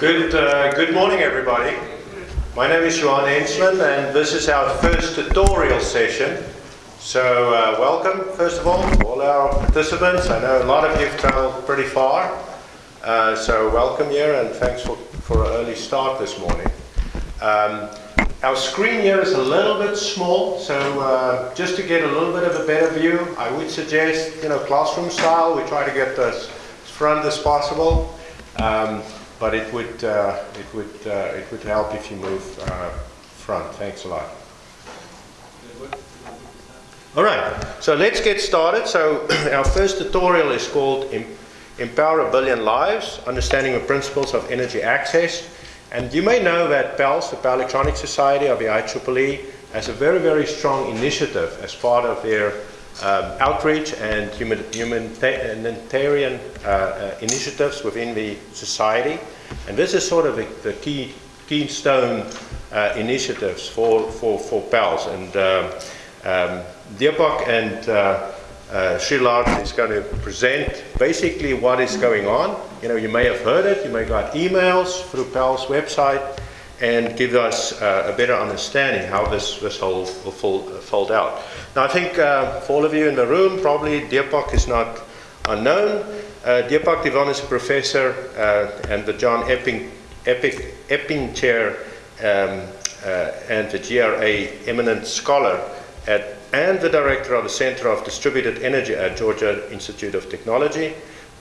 Good, uh, good morning, everybody. My name is Johan Enslin, and this is our first tutorial session. So, uh, welcome, first of all, to all our participants. I know a lot of you have traveled pretty far, uh, so welcome here, and thanks for, for an early start this morning. Um, our screen here is a little bit small, so uh, just to get a little bit of a better view, I would suggest, you know, classroom style, we try to get as front as possible. Um, but it would, uh, it, would, uh, it would help if you move uh, front. Thanks a lot. All right, so let's get started. So our first tutorial is called Empower a Billion Lives, Understanding the Principles of Energy Access. And you may know that the Power Electronics Society of the IEEE, has a very, very strong initiative as part of their um, outreach and humanitarian uh, uh, initiatives within the society. And this is sort of the, the key keystone uh, initiatives for, for, for PELS. And um, um, and uh, uh, Szilard is going to present basically what is going on. You know, you may have heard it, you may got emails through PELS website and give us uh, a better understanding how this, this whole will fold, fold out. Now I think uh, for all of you in the room, probably Deepak is not unknown. Uh, Deepak Divan is a professor uh, and the John Epping, Pippin Chair um, uh, and the GRA eminent scholar at, and the director of the Center of Distributed Energy at Georgia Institute of Technology,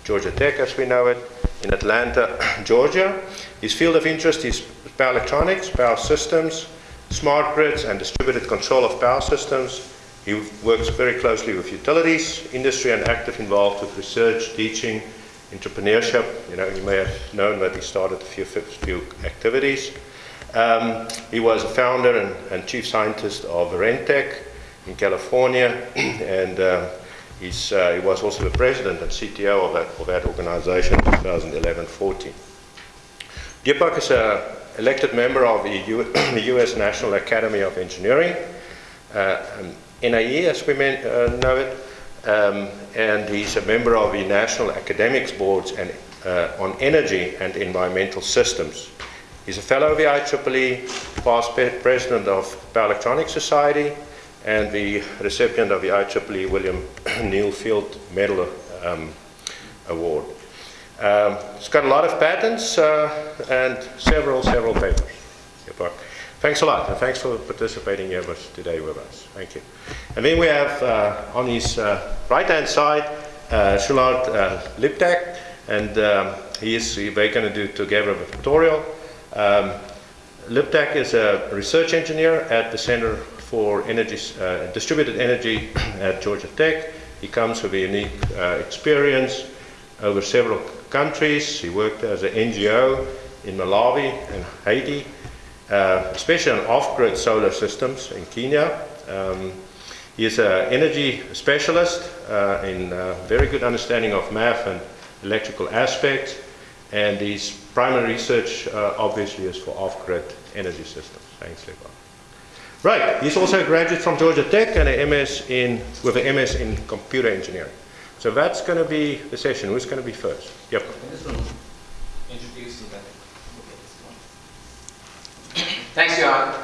Georgia Tech as we know it, in Atlanta, Georgia. His field of interest is power electronics, power systems, smart grids, and distributed control of power systems. He works very closely with utilities, industry, and active involved with research, teaching, entrepreneurship. You know, you may have known that he started a few, few activities. Um, he was a founder and, and, chief scientist of Varentec in California, and uh, he's, uh, he was also the president and CTO of that, of that organization in 2011-14. Deepak is an elected member of the, U the U.S. National Academy of Engineering, uh, NAE as we may, uh, know it, um, and he's a member of the National Academics Boards and, uh, on Energy and Environmental Systems. He's a fellow of the IEEE, past president of Power Electronics Society, and the recipient of the IEEE William Newell Field Medal um, Award. Um, it's got a lot of patents uh, and several, several papers. Thanks a lot, and thanks for participating here with, today with us. Thank you. And then we have uh, on his uh, right-hand side, uh, Szilard uh, Liptak, and um, he is, we're going to do together a tutorial. Um, is a research engineer at the Center for Energy, uh, Distributed Energy at Georgia Tech. He comes with a unique uh, experience over several countries. He worked as an NGO in Malawi and Haiti, uh, especially on off-grid solar systems in Kenya. Um, he is an energy specialist uh, in uh, very good understanding of math and electrical aspects, and his primary research uh, obviously is for off-grid energy systems. Thanks, Lebo. Right, he's also a graduate from Georgia Tech and an MS in, with an MS in computer engineering. So that's going to be the session. Who's going to be first? Yep. Thanks, Johan.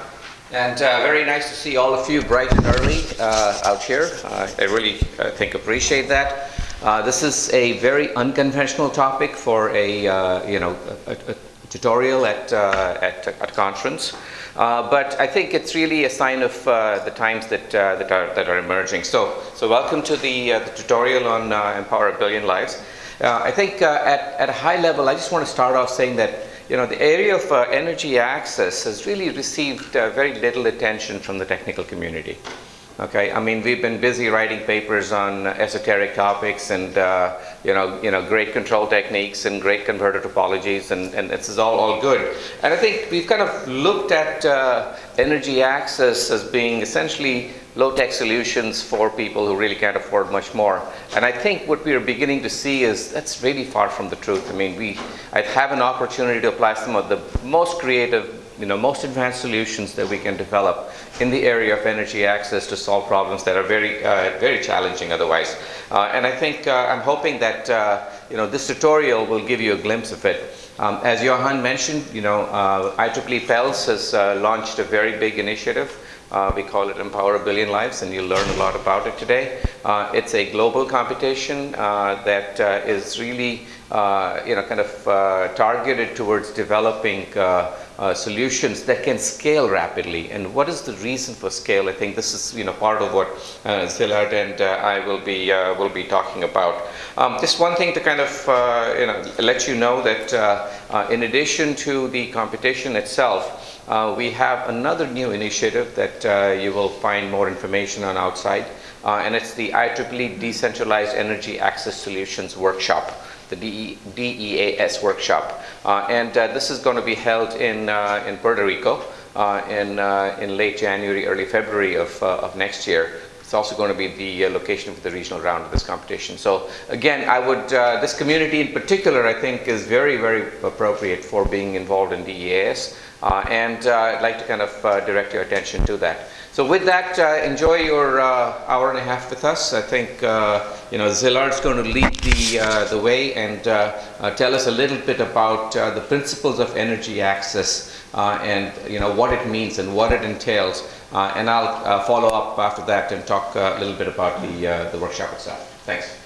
And uh, very nice to see all of you bright and early uh, out here. Uh, I really, I think, appreciate that. Uh, this is a very unconventional topic for a, uh, you know, a, a, tutorial at, uh, at, at conference. but I think it's really a sign of the times that, that, are, that are emerging. So, so welcome to the, the tutorial on Empower a Billion Lives. I think at, at a high level, I just want to start off saying that you know, the area of uh, energy access has really received uh, very little attention from the technical community. Okay, I mean, we've been busy writing papers on esoteric topics and, uh, you know, you know, great control techniques and great converter topologies and, and this is all, all good. And I think we've kind of looked at uh, energy access as being essentially low-tech solutions for people who really can't afford much more. And I think what we are beginning to see is that's really far from the truth. I mean, we I have an opportunity to apply some of the most creative, you know, most advanced solutions that we can develop in the area of energy access to solve problems that are very, uh, very challenging otherwise. Uh, and I think uh, I'm hoping that, uh, you know, this tutorial will give you a glimpse of it. Um, as Johan mentioned, you know, uh, IEEE PELS has uh, launched a very big initiative. Uh, we call it Empower a Billion Lives, and you'll learn a lot about it today. Uh, it's a global competition uh, that uh, is really, you know, kind of targeted towards developing uh, solutions that can scale rapidly. And what is the reason for scale? I think this is you know part of what uh, Szilard and uh, I will be uh, will be talking about. Um, just one thing to kind of uh, you know let you know that uh, in addition to the competition itself. We have another new initiative that you will find more information on outside, and it's the IEEE Decentralized Energy Access Solutions Workshop the DEAS workshop. Uh, and uh, this is going to be held in, uh, in Puerto Rico in, in late January, early February of, of next year. It's also going to be the uh, location for the regional round of this competition. So again, I would, uh, this community in particular, I think is very, very appropriate for being involved in DEAS. Uh, and I'd like to kind of direct your attention to that. So with that, uh, enjoy your uh, hour and a half with us. I think uh, you know Szilard's going to lead the uh, the way and uh, uh, tell us a little bit about the principles of energy access and you know what it means and what it entails. and I'll follow up after that and talk a little bit about the the workshop itself. Thanks.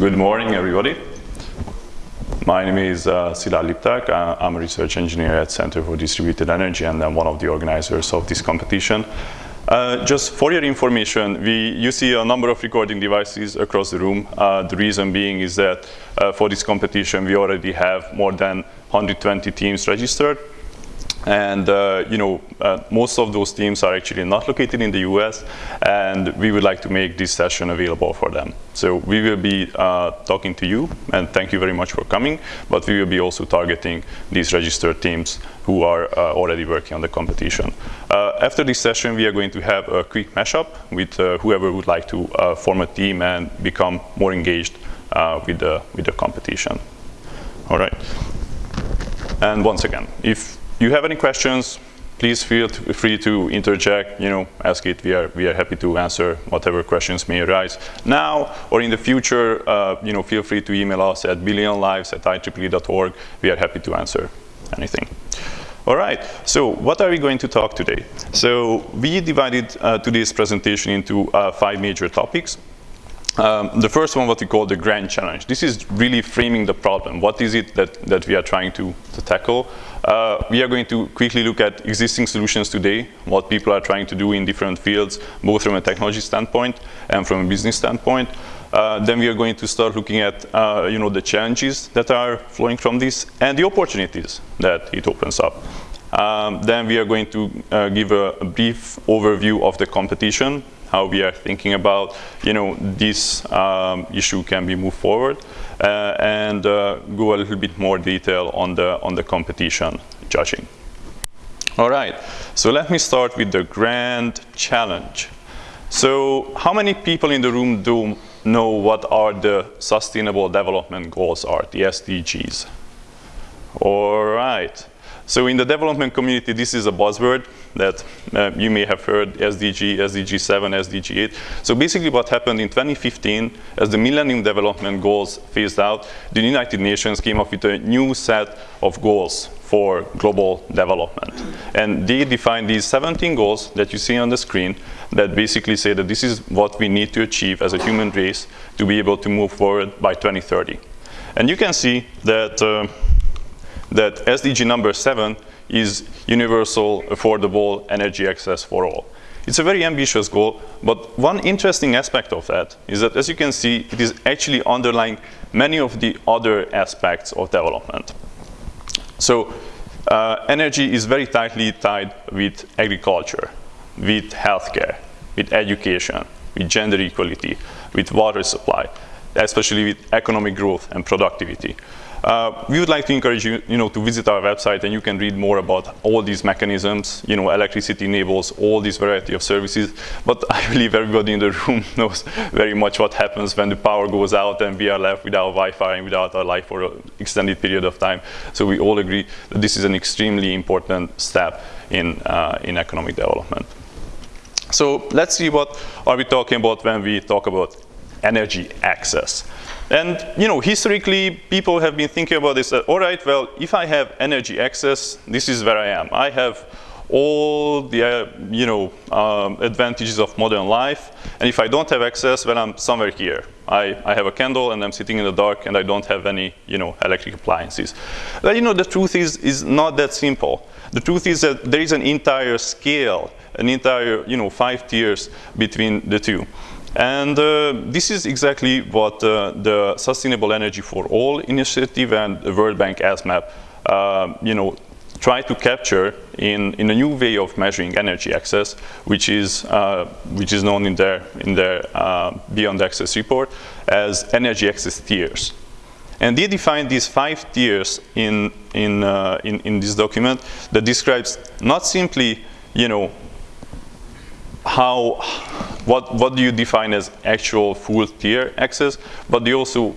Good morning, everybody. My name is uh, Szilard Lipták. Uh, I'm a research engineer at Center for Distributed Energy and I'm one of the organizers of this competition. Uh, just for your information, we, you see a number of recording devices across the room. Uh, the reason being is that uh, for this competition, we already have more than 120 teams registered. And uh, you know, uh, most of those teams are actually not located in the US, and we would like to make this session available for them. So we will be uh, talking to you, and thank you very much for coming, but we will be also targeting these registered teams who are uh, already working on the competition. Uh, after this session, we are going to have a quick mashup with uh, whoever would like to form a team and become more engaged with, the, with the competition. All right. And once again, if you have any questions, please feel free to interject, you know, ask it. We are, we are happy to answer whatever questions may arise now or in the future, uh, you know, feel free to email us at billionlives at ieee.org. We are happy to answer anything. All right, so what are we going to talk today? So we divided uh, today's presentation into uh, five major topics. Um, the first one, what we call the grand challenge. This is really framing the problem. What is it that, that we are trying to, to tackle? Uh, we are going to quickly look at existing solutions today, what people are trying to do in different fields, both from a technology standpoint and from a business standpoint. Uh, then we are going to start looking at uh, you know, the challenges that are flowing from this and the opportunities that it opens up. Um, then we are going to uh, give a, a brief overview of the competition how we are thinking about, you know, this um, issue can be moved forward, uh, and uh, go a little bit more detail on the on the competition judging. All right, so let me start with the grand challenge. So how many people in the room do know what are the sustainable development goals are, the SDGs? All right. So in the development community, this is a buzzword that uh, you may have heard, SDG, SDG 7, SDG 8. So basically what happened in 2015, as the Millennium Development Goals phased out, the United Nations came up with a new set of goals for global development. And they defined these 17 goals that you see on the screen that basically say that this is what we need to achieve as a human race to be able to move forward by 2030. And you can see that uh, that SDG number seven is universal, affordable energy access for all. It's a very ambitious goal, but one interesting aspect of that is that, as you can see, it is actually underlying many of the other aspects of development. So uh, energy is very tightly tied with agriculture, with healthcare, with education, with gender equality, with water supply, especially with economic growth and productivity. Uh, we would like to encourage you, you know, to visit our website and you can read more about all these mechanisms. You know, electricity enables all these variety of services, but I believe everybody in the room knows very much what happens when the power goes out and we are left without Wi-Fi and without our life for an extended period of time. So we all agree that this is an extremely important step in, uh, in economic development. So let's see what are we talking about when we talk about energy access. And you know, historically, people have been thinking about this. That, all right, well, if I have energy access, this is where I am. I have all the uh, you know um, advantages of modern life. And if I don't have access, well, I'm somewhere here. I, I have a candle and I'm sitting in the dark and I don't have any you know electric appliances. Well, you know, the truth is is not that simple. The truth is that there is an entire scale, an entire you know five tiers between the two. And uh, this is exactly what uh, the Sustainable Energy for All initiative and the World Bank ESMAP, uh, you know, try to capture in, in a new way of measuring energy access, which is, uh, which is known in their, in their uh, Beyond Access report as energy access tiers. And they define these five tiers in, in, uh, in, in this document that describes not simply, you know, how, what, what do you define as actual full tier access, but they also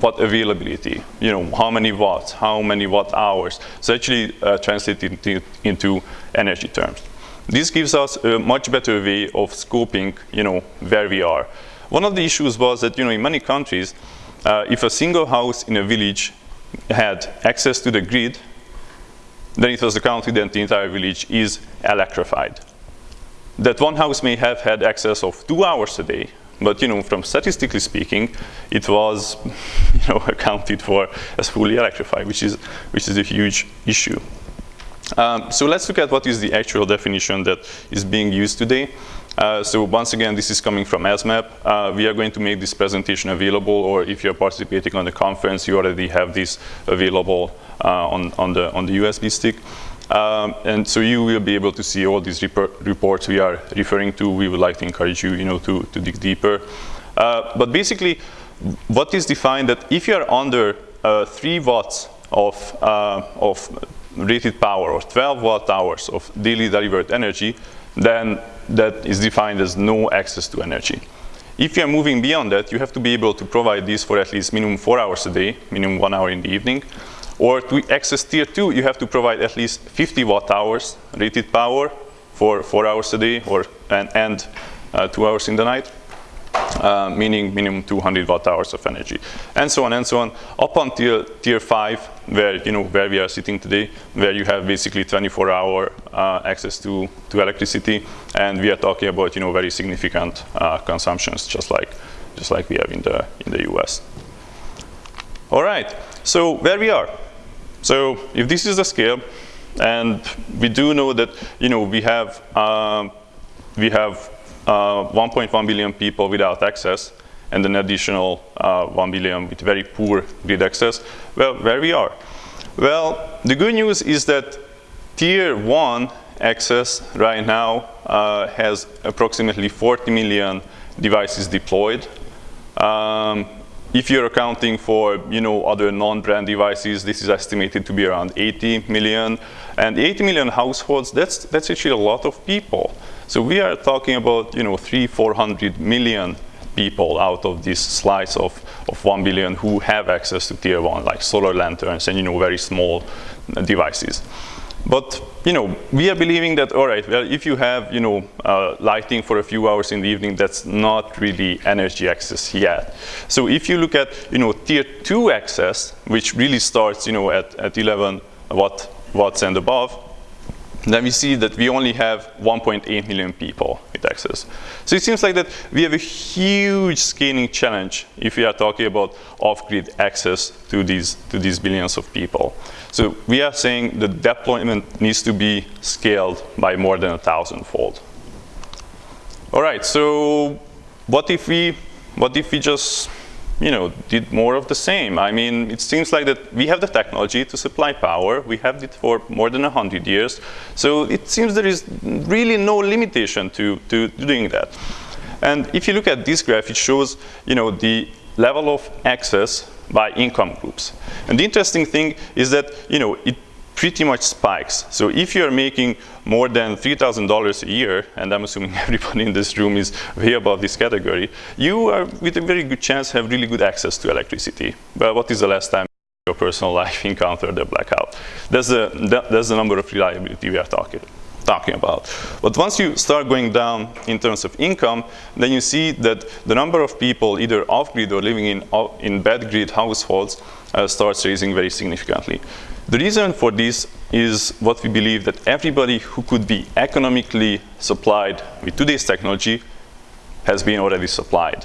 what availability, you know, how many watts, how many watt hours. So actually uh, translated into, into energy terms. This gives us a much better way of scoping, you know, where we are. One of the issues was that, you know, in many countries, uh, if a single house in a village had access to the grid, then it was accounted that the entire village is electrified that one house may have had access of two hours a day, but you know, from statistically speaking, it was you know, accounted for as fully electrified, which is, which is a huge issue. Um, so let's look at what is the actual definition that is being used today. Uh, so once again, this is coming from ESMAP. Uh, we are going to make this presentation available, or if you're participating on the conference, you already have this available uh, on, on, the, on the USB stick. Um, and so you will be able to see all these reports we are referring to. We would like to encourage you, you know, to, to dig deeper. Uh, but basically, what is defined that if you are under uh, 3 watts of, uh, of rated power or 12 watt hours of daily delivered energy, then that is defined as no access to energy. If you are moving beyond that, you have to be able to provide this for at least minimum 4 hours a day, minimum 1 hour in the evening. Or to access tier two, you have to provide at least 50 watt hours rated power for four hours a day or and, and uh, two hours in the night, uh, meaning minimum 200 watt hours of energy, and so on and so on, up until tier five, where you know where we are sitting today, where you have basically 24 hour uh, access to to electricity, and we are talking about you know very significant uh, consumptions, just like just like we have in the in the U.S. All right, so where we are. So if this is the scale, and we do know that you know we have um, we have uh, 1.1 billion people without access, and an additional uh, 1 billion with very poor grid access. Well, where we are? Well, the good news is that tier one access right now uh, has approximately 40 million devices deployed. Um, if you're accounting for you know, other non-brand devices, this is estimated to be around 80 million. And 80 million households, that's, that's actually a lot of people. So we are talking about you know, three, 400 million people out of this slice of, of 1 billion who have access to tier one, like solar lanterns and you know, very small devices. But you know, we are believing that, all right, well, if you have you know, uh, lighting for a few hours in the evening, that's not really energy access yet. So if you look at you know, tier two access, which really starts you know, at, at 11 watt, watts and above, then we see that we only have 1.8 million people with access. So it seems like that we have a huge scaling challenge if we are talking about off-grid access to these, to these billions of people. So we are saying the deployment needs to be scaled by more than a thousand-fold. All right, so what if we, what if we just you know, did more of the same. I mean, it seems like that we have the technology to supply power. We have it for more than 100 years. So it seems there is really no limitation to, to doing that. And if you look at this graph, it shows, you know, the level of access by income groups. And the interesting thing is that, you know, it pretty much spikes. So if you're making more than $3,000 a year, and I'm assuming everybody in this room is way above this category, you are with a very good chance have really good access to electricity. But what is the last time your personal life encountered a blackout? That's the, that, that's the number of reliability we are talking. Talking about. But once you start going down in terms of income, then you see that the number of people either off-grid or living in, in bad grid households uh, starts raising very significantly. The reason for this is what we believe that everybody who could be economically supplied with today's technology has been already supplied.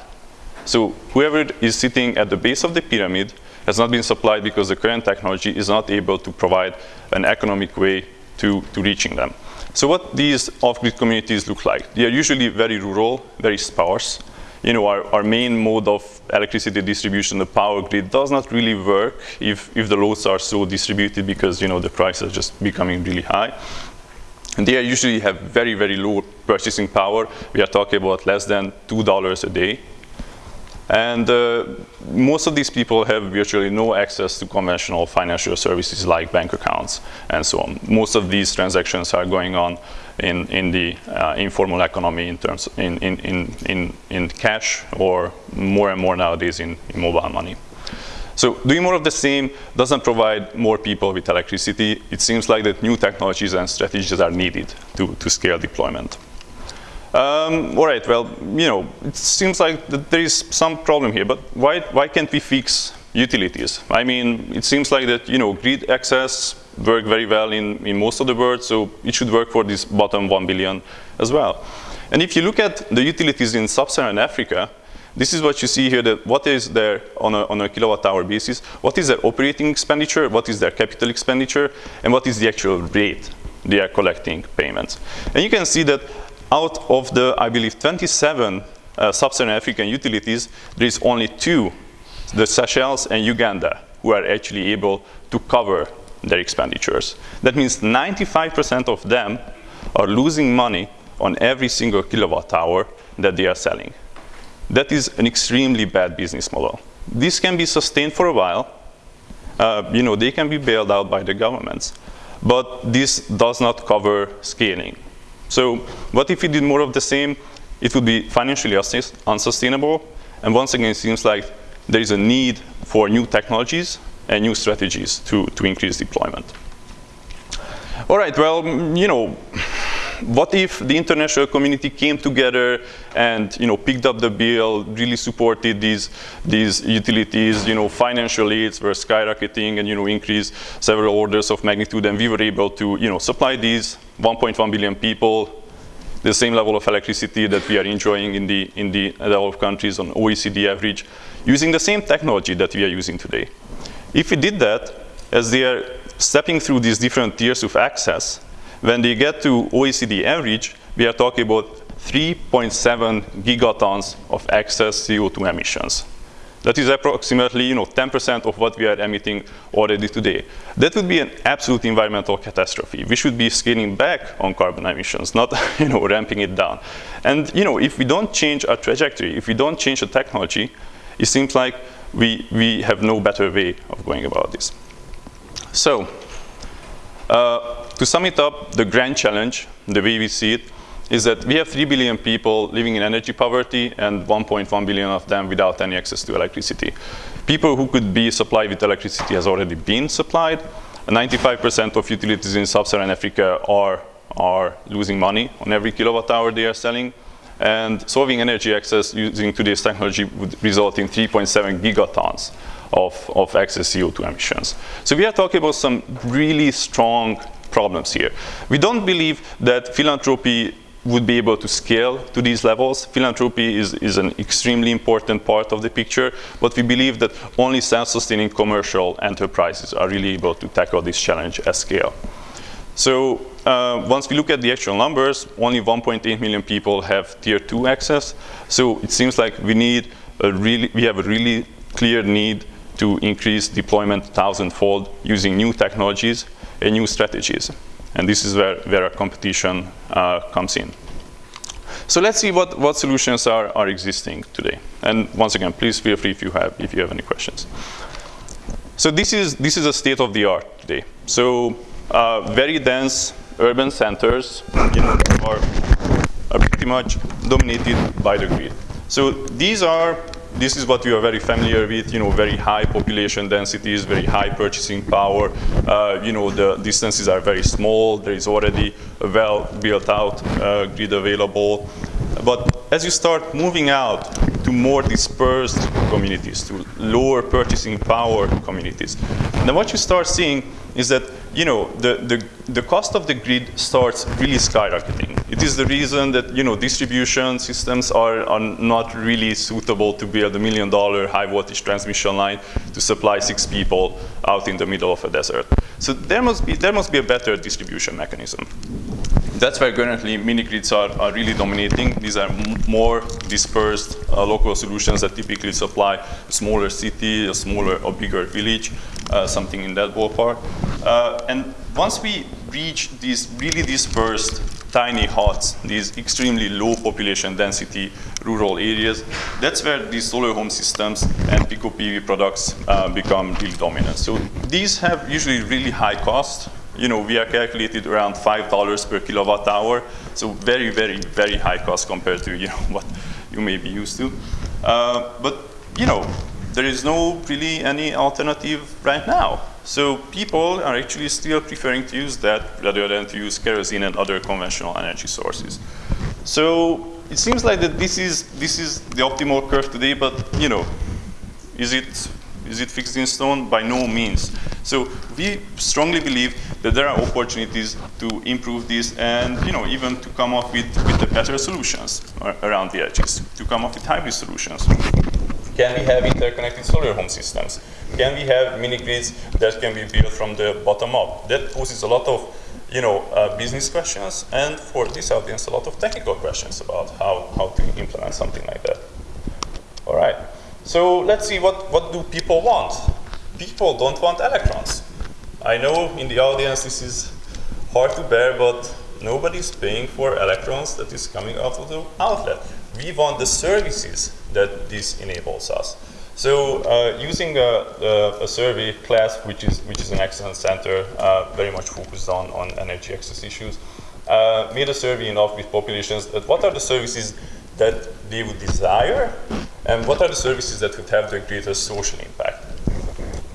So whoever is sitting at the base of the pyramid has not been supplied because the current technology is not able to provide an economic way to, to reaching them. So what these off-grid communities look like? They are usually very rural, very sparse. You know, our, our main mode of electricity distribution, the power grid, does not really work if, if the loads are so distributed because, you know, the price is just becoming really high. And they usually have very, very low purchasing power. We are talking about less than $2 a day and uh, most of these people have virtually no access to conventional financial services like bank accounts and so on. Most of these transactions are going on in, in the uh, informal economy in terms in, in, in, in, in cash or more and more nowadays in, in mobile money. So doing more of the same doesn't provide more people with electricity. It seems like that new technologies and strategies are needed to, to scale deployment. Um, all right, well, you know, it seems like there is some problem here, but why, why can't we fix utilities? I mean, it seems like that, you know, grid access work very well in, in most of the world, so it should work for this bottom 1 billion as well. And if you look at the utilities in sub-Saharan Africa, this is what you see here, that what is there on a, on a kilowatt hour basis, what is their operating expenditure, what is their capital expenditure, and what is the actual rate they are collecting payments. And you can see that out of the, I believe, 27 uh, sub-Saharan African utilities, there is only two, the Seychelles and Uganda, who are actually able to cover their expenditures. That means 95% of them are losing money on every single kilowatt hour that they are selling. That is an extremely bad business model. This can be sustained for a while. Uh, you know, they can be bailed out by the governments. But this does not cover scaling. So what if we did more of the same? It would be financially unsustainable. And once again, it seems like there is a need for new technologies and new strategies to, to increase deployment. All right, well, you know, what if the international community came together and you know picked up the bill, really supported these these utilities, you know, financial aids were skyrocketing and you know increased several orders of magnitude, and we were able to you know supply these 1.1 billion people the same level of electricity that we are enjoying in the in the developed countries on OECD average, using the same technology that we are using today. If we did that, as they are stepping through these different tiers of access, when they get to OECD average, we are talking about 3.7 gigatons of excess CO2 emissions. That is approximately you know, 10% of what we are emitting already today. That would be an absolute environmental catastrophe. We should be scaling back on carbon emissions, not you know, ramping it down. And you know, if we don't change our trajectory, if we don't change the technology, it seems like we, we have no better way of going about this. So, uh, to sum it up, the grand challenge, the way we see it, is that we have 3 billion people living in energy poverty and 1.1 billion of them without any access to electricity. People who could be supplied with electricity has already been supplied. 95% of utilities in sub-Saharan Africa are, are losing money on every kilowatt hour they are selling. And solving energy access using today's technology would result in 3.7 gigatons of, of excess CO2 emissions. So we are talking about some really strong problems here. We don't believe that philanthropy would be able to scale to these levels. Philanthropy is, is an extremely important part of the picture, but we believe that only self-sustaining commercial enterprises are really able to tackle this challenge at scale. So uh, once we look at the actual numbers, only 1.8 million people have tier two access. So it seems like we need a really, we have a really clear need to increase deployment thousandfold using new technologies new strategies. And this is where, where competition uh, comes in. So let's see what, what solutions are, are existing today. And once again, please feel free if you have, if you have any questions. So this is, this is a state of the art today. So uh, very dense urban centers you know, are, are pretty much dominated by the grid. So these are this is what we are very familiar with, you know, very high population densities, very high purchasing power. Uh, you know, the distances are very small. There is already a well built out uh, grid available. But as you start moving out to more dispersed communities, to lower purchasing power communities, then what you start seeing is that you know, the, the, the cost of the grid starts really skyrocketing. It is the reason that, you know, distribution systems are, are not really suitable to build a million dollar high voltage transmission line to supply six people out in the middle of a desert. So there must be, there must be a better distribution mechanism. That's where currently mini-grids are, are really dominating. These are more dispersed uh, local solutions that typically supply a smaller city, a smaller or bigger village, uh, something in that ballpark. Uh, and once we reach these really dispersed tiny huts, these extremely low population density rural areas, that's where these solar home systems and Pico PV products uh, become really dominant. So these have usually really high cost, you know, we are calculated around $5 per kilowatt hour. So very, very, very high cost compared to, you know, what you may be used to. Uh, but, you know, there is no really any alternative right now. So people are actually still preferring to use that rather than to use kerosene and other conventional energy sources. So it seems like that this is, this is the optimal curve today, but, you know, is it is it fixed in stone? By no means. So we strongly believe that there are opportunities to improve this and you know, even to come up with, with the better solutions around the edges, to come up with hybrid solutions. Can we have interconnected solar home systems? Can we have mini-grids that can be built from the bottom up? That poses a lot of you know, uh, business questions and for this audience a lot of technical questions about how, how to implement something like that. All right. So let's see what, what do people want. People don't want electrons. I know in the audience this is hard to bear, but nobody's paying for electrons that is coming out of the outlet. We want the services that this enables us. So uh, using a, a, a, survey class, which is, which is an excellent center, uh, very much focused on, on energy access issues, uh, made a survey in off-grid populations that what are the services that they would desire and what are the services that would have the greatest social impact.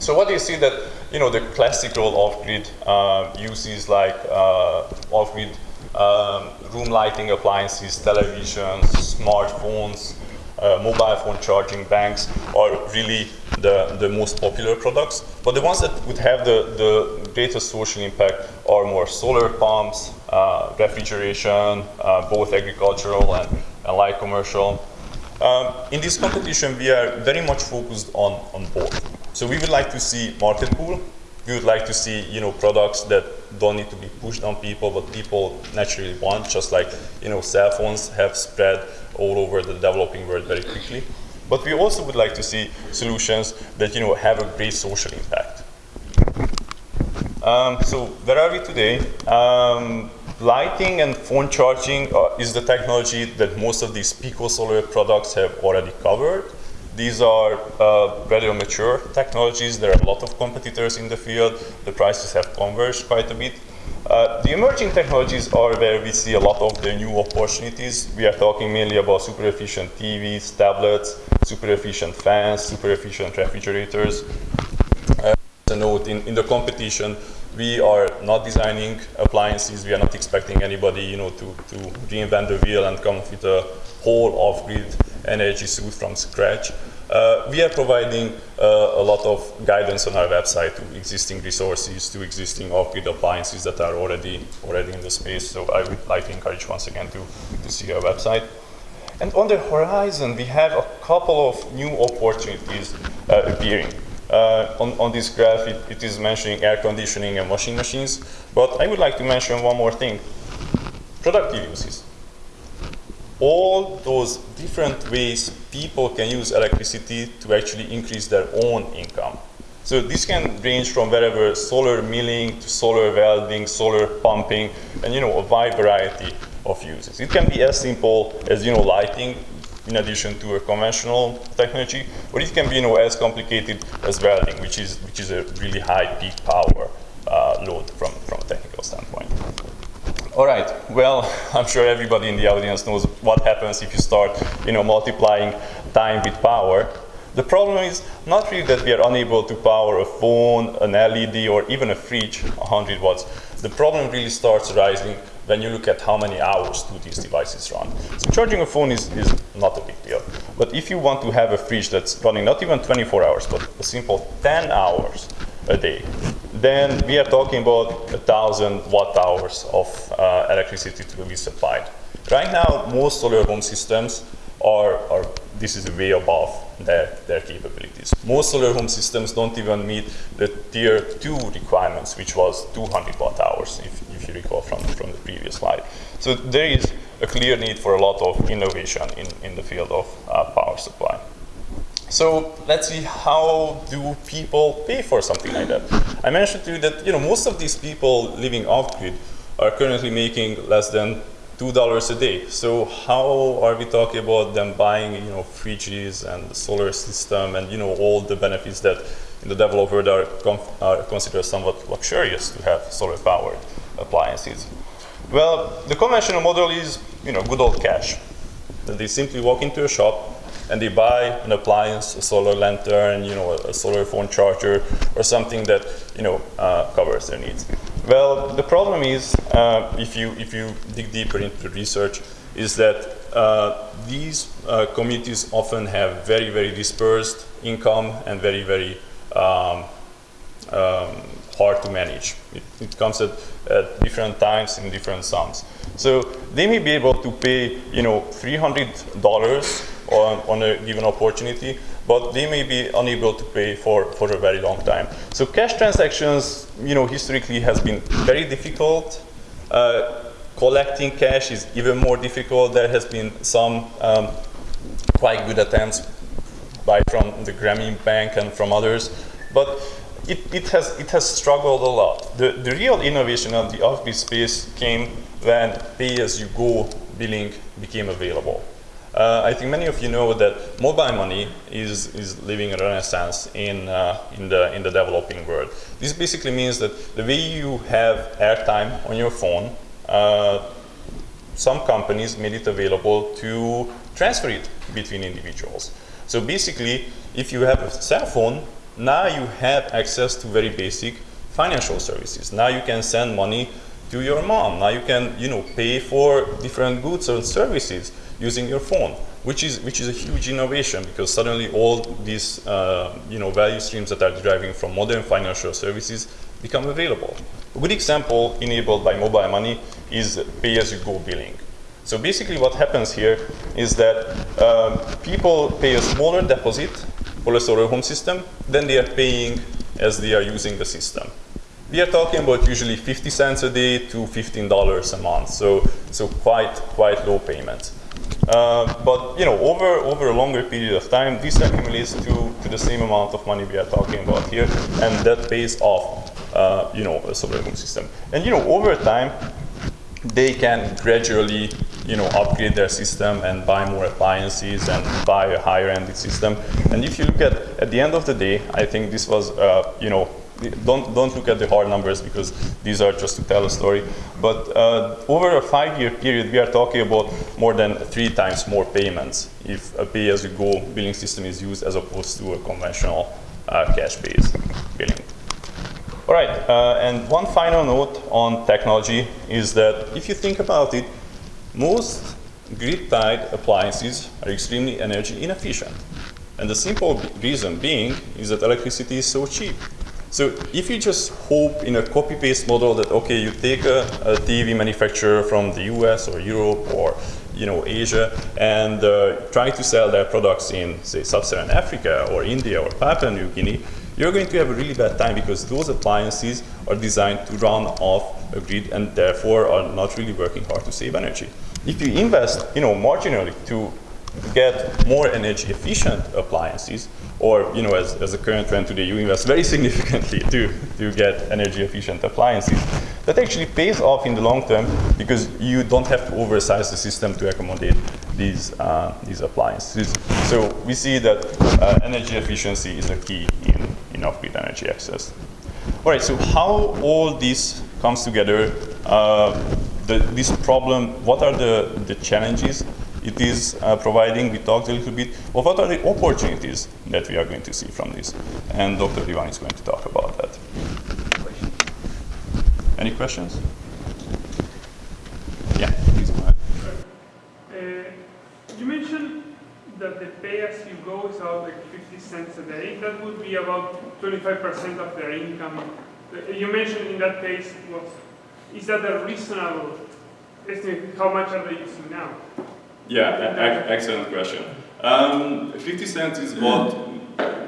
So what do you see that, you know, the classical off-grid uh, uses like uh, off-grid um, room lighting appliances, televisions, smartphones, uh, mobile phone charging banks are really the, the most popular products. But the ones that would have the, the greatest social impact are more solar pumps, uh, refrigeration, uh, both agricultural and, and light commercial, um, in this competition, we are very much focused on, on both. So we would like to see market pool. We would like to see you know, products that don't need to be pushed on people, but people naturally want, just like you know, cell phones have spread all over the developing world very quickly. But we also would like to see solutions that you know, have a great social impact. Um, so where are we today? Um, lighting and phone charging uh, is the technology that most of these Pico Solar products have already covered. These are uh, rather mature technologies. There are a lot of competitors in the field. The prices have converged quite a bit. Uh, the emerging technologies are where we see a lot of the new opportunities. We are talking mainly about super efficient TVs, tablets, super efficient fans, super efficient refrigerators. Uh, a note, in, in the competition, we are not designing appliances. We are not expecting anybody, you know, to, to reinvent the wheel and come with a whole off-grid energy suite from scratch. Uh, we are providing uh, a lot of guidance on our website to existing resources, to existing off-grid appliances that are already already in the space. So I would like to encourage once again to, to see our website. And on the horizon, we have a couple of new opportunities uh, appearing. Uh, on, on, this graph, it, it is mentioning air conditioning and washing machines, but I would like to mention one more thing. Productive uses. All those different ways people can use electricity to actually increase their own income. So this can range from wherever solar milling to solar welding, solar pumping, and you know, a wide variety of uses. It can be as simple as you know, lighting in addition to a conventional technology, or it can be you know, as complicated as welding, which is, which is a really high peak power uh, load from, from a technical standpoint. All right. Well, I'm sure everybody in the audience knows what happens if you start, you know, multiplying time with power. The problem is not really that we are unable to power a phone, an LED, or even a fridge 100 watts. The problem really starts rising when you look at how many hours do these devices run. So charging a phone is, is not a big deal. But if you want to have a fridge that's running not even 24 hours, but a simple 10 hours a day, then we are talking about a thousand watt hours of uh, electricity to be supplied. Right now, most solar home systems are, are this is way above their, their capabilities. Most solar home systems don't even meet the tier two requirements, which was 200 watt hours, if, if you recall from, from the previous slide. So there is a clear need for a lot of innovation in, in the field of uh, power supply. So let's see how do people pay for something like that. I mentioned to you that you know most of these people living off grid are currently making less than two dollars a day. So how are we talking about them buying you know fridges and the solar system and you know all the benefits that in the developed world are, are considered somewhat luxurious to have solar powered appliances? Well, the conventional model is you know good old cash. They simply walk into a shop and they buy an appliance, a solar lantern, you know, a, a solar phone charger, or something that you know uh, covers their needs. Well, the problem is, uh, if you if you dig deeper into the research, is that uh, these uh, communities often have very very dispersed income and very very um, um, hard to manage. It, it comes at, at, different times in different sums. So they may be able to pay, you know, $300 on, on a given opportunity, but they may be unable to pay for, for a very long time. So cash transactions, you know, historically has been very difficult. Uh, collecting cash is even more difficult. There has been some um, quite good attempts by from the Grameen Bank and from others, but it, it, has, it has struggled a lot. The, the real innovation of the off-grid space came when pay-as-you-go billing became available. Uh, I think many of you know that mobile money is, is living a renaissance in, uh, in, the, in the developing world. This basically means that the way you have airtime on your phone, uh, some companies made it available to transfer it between individuals. So basically, if you have a cell phone, now you have access to very basic financial services. Now you can send money to your mom. Now you can, you know, pay for different goods and services using your phone, which is, which is a huge innovation because suddenly all these uh, you know, value streams that are deriving from modern financial services become available. A good example enabled by mobile money is pay-as-you-go billing. So basically what happens here is that um, people pay a smaller deposit for a solar home system than they are paying as they are using the system. We are talking about usually 50 cents a day to $15 a month, so, so quite, quite low payments. Uh, but you know, over over a longer period of time, this accumulates to, to the same amount of money we are talking about here, and that pays off, uh, you know, a solar system. And you know, over time, they can gradually, you know, upgrade their system and buy more appliances and buy a higher-end system. And if you look at at the end of the day, I think this was, uh, you know, don't, don't look at the hard numbers because these are just to tell a story. But uh, over a five-year period, we are talking about more than three times more payments if a pay-as-you-go billing system is used as opposed to a conventional uh, cash-based billing. All right, uh, and one final note on technology is that if you think about it, most grid-tied appliances are extremely energy inefficient. And the simple reason being is that electricity is so cheap. So if you just hope in a copy-paste model that, okay, you take a, a, TV manufacturer from the US or Europe or you know, Asia and uh, try to sell their products in, say, Sub-Saharan Africa or India or Papua New Guinea, you're going to have a really bad time because those appliances are designed to run off a grid and therefore are not really working hard to save energy. If you invest, you know, marginally to get more energy efficient appliances, or you know, as, as a current trend today, you invest very significantly to, to get energy efficient appliances. That actually pays off in the long term because you don't have to oversize the system to accommodate these, uh, these appliances. So we see that uh, energy efficiency is a key in, in off-grid energy access. All right, so how all this comes together uh, the, this problem, what are the, the challenges it is uh, providing? We talked a little bit. Well, what are the opportunities that we are going to see from this? And Dr. Divan is going to talk about that. Any questions? Yeah, please go ahead. Uh, you mentioned that the pay as you go is about like 50 cents a day. That would be about 25% of their income. Uh, You mentioned in that case was, is that a reasonable estimate? How much are they using now? Yeah, excellent question. Um, 50 cents is what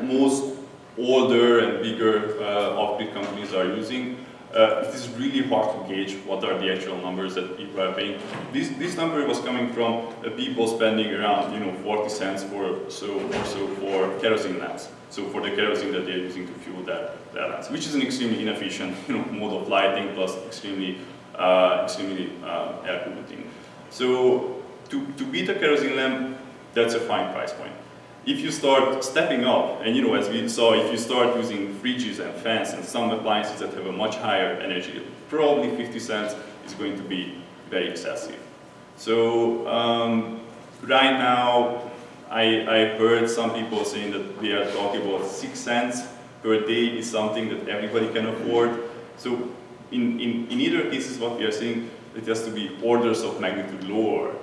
most older and bigger uh, off-grid companies are using. Uh, it is really hard to gauge what are the actual numbers that people are paying. This, this number was coming from uh, people spending around, you know, 40 cents for so or so for kerosene lamps. So for the kerosene that they're using to fuel their, their lamps, which is an extremely inefficient, you know, mode of lighting plus extremely, uh, extremely uh, air polluting. So to, to beat a kerosene lamp, that's a fine price point. If you start stepping up, and you know, as we saw, if you start using fridges and fans and some appliances that have a much higher energy, probably 50 cents is going to be very excessive. So um, right now, I, I heard some people saying that we are talking about six cents per day is something that everybody can afford. So in, in, in either cases, what we are saying, it has to be orders of magnitude lower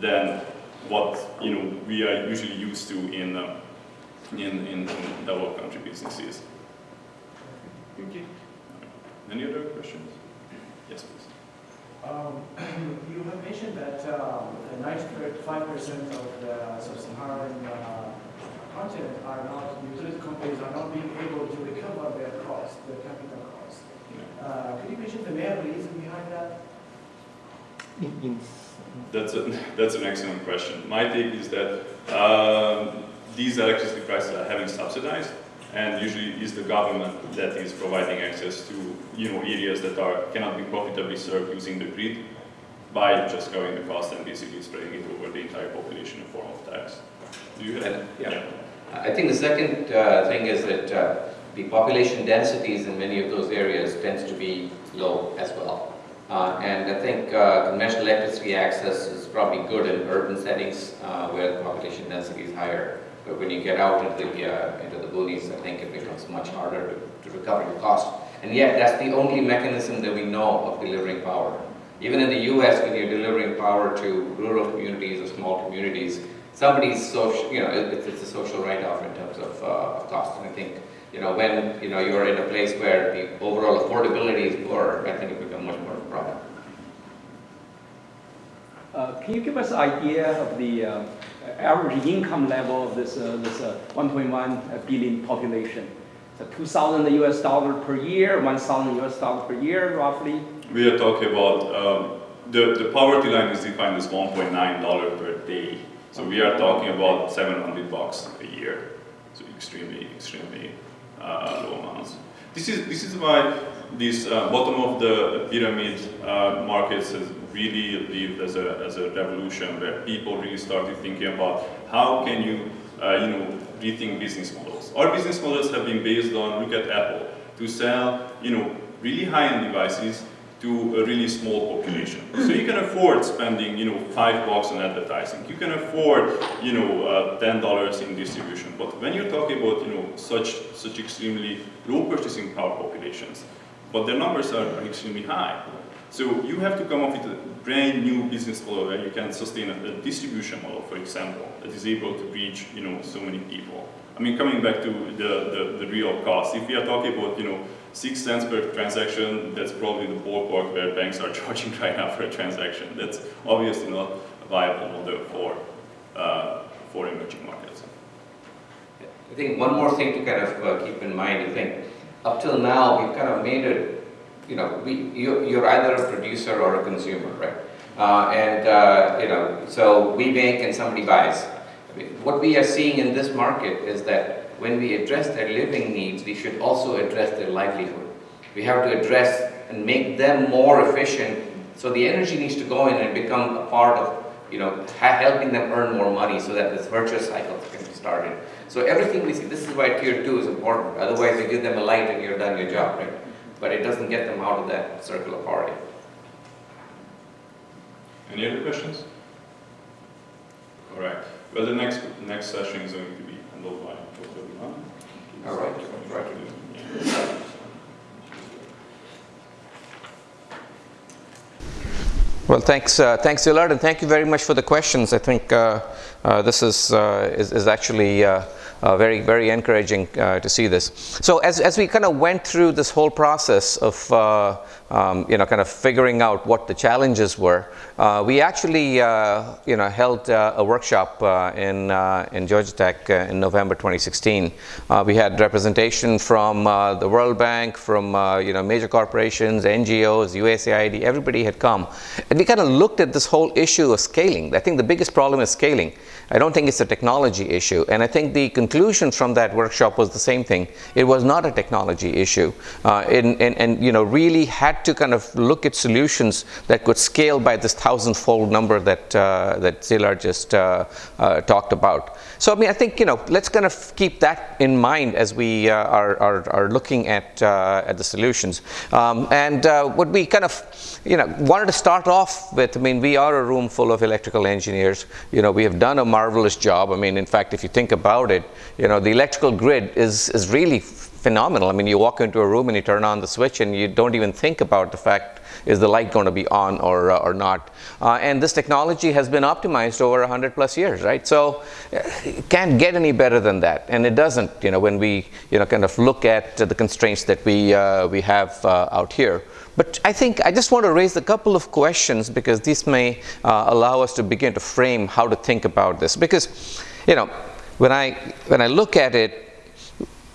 than what you know we are usually used to in uh, in, in, in developed country businesses. Thank you. Any other questions? Yes, please. Um, You have mentioned that um, 95% of the sub-Saharan uh, continent are not, utility companies are not being able to recover their cost, their capital cost. Uh, Could you mention the main reason behind that? That's a, that's an excellent question. My take is that um, these electricity prices are having subsidized, and usually it's the government that is providing access to you know areas that are cannot be profitably served using the grid by just covering the cost and basically spreading it over the entire population in form of tax. Do you have? And, yeah. I think the second uh, thing is that uh, the population densities in many of those areas tends to be low as well. Uh, and I think uh, conventional electricity access is probably good in urban settings uh, where the population density is higher. But when you get out into the, uh, into the boonies, I think it becomes much harder to, to recover your cost. And yet, that's the only mechanism that we know of delivering power. Even in the US, when you're delivering power to rural communities or small communities, somebody's social, you know, it- it's a social write-off in terms of, uh, of cost. And I think, you know, when, you know, you're in a place where the overall affordability is poor, I think it becomes much more problem. Uh, Can you give us an idea of the uh, average income level of this, uh, this uh, 1.1 billion population? So 2,000 US dollar per year, 1,000 US dollar per year roughly? We are talking about um, the the poverty line is defined as 1.9 dollar per day. So we are talking about 700 bucks a year. So extremely, extremely uh, low amounts. This is this is why this uh, bottom of the pyramid uh, markets has really lived as a as a revolution where people really started thinking about how can you uh, you know rethink business models. Our business models have been based on look at Apple to sell you know really high-end devices to a really small population. So you can afford spending, you know, five bucks on advertising. You can afford, you know, uh, ten dollars in distribution. But when you're talking about, you know, such such extremely low purchasing power populations, but their numbers are, are extremely high. So you have to come up with a brand new business model where you can sustain a, a distribution model, for example, that is able to reach, you know, so many people. I mean, coming back to the, the, the real cost, if we are talking about, you know, six cents per transaction, that's probably the ballpark where banks are charging right now for a transaction. That's obviously not a viable model for, uh, for emerging markets. I think one more thing to kind of uh, keep in mind, I think, up till now, we've kind of made it, you know, we, you, you're either a producer or a consumer, right? Uh, and, uh, you know, so we make and somebody buys. What we are seeing in this market is that when we address their living needs, we should also address their livelihood. We have to address and make them more efficient. So the energy needs to go in and become a part of, you know, helping them earn more money so that this virtuous cycle can be started. So everything we see, this is why tier two is important. Otherwise, you give them a light and you're done your job, right? But it doesn't get them out of that circle of poverty. Any other questions? All right. Well, the next next session is going to be handled by Dr. All right. Right. Well, thanks, uh, thanks, Szilard, and thank you very much for the questions. I think uh, uh, this is, uh, is, is actually uh, uh, very, very encouraging uh, to see this. So as, as we kind of went through this whole process of, uh, um, you know, kind of figuring out what the challenges were, uh, we actually, you know, held a workshop in, in Georgia Tech in November 2016. we had representation from the World Bank, from, you know, major corporations, NGOs, USAID, everybody had come. And we kind of looked at this whole issue of scaling. I think the biggest problem is scaling. I don't think it's a technology issue. And I think the conclusion from that workshop was the same thing. It was not a technology issue. Uh, and, and, and, you know, really had to kind of look at solutions that could scale by this thousand-fold number that, uh, that Szilárd just uh, uh, talked about. So, I mean, I think, you know, let's kind of keep that in mind as we uh, are, are, are, looking at, uh, at the solutions. Um, and what we kind of, you know, wanted to start off with, I mean, we are a room full of electrical engineers. You know, we have done a marvelous job. I mean, in fact, if you think about it, you know, the electrical grid is, is really phenomenal. I mean, you walk into a room and you turn on the switch and you don't even think about the fact is the light going to be on or, uh, or not. Uh, and this technology has been optimized over 100 plus years, right? So it can't get any better than that. And it doesn't, you know, when we, you know, kind of look at the constraints that we, uh, we have uh, out here. But I think I just want to raise a couple of questions because these may uh, allow us to begin to frame how to think about this. Because, you know, when I, when I look at it,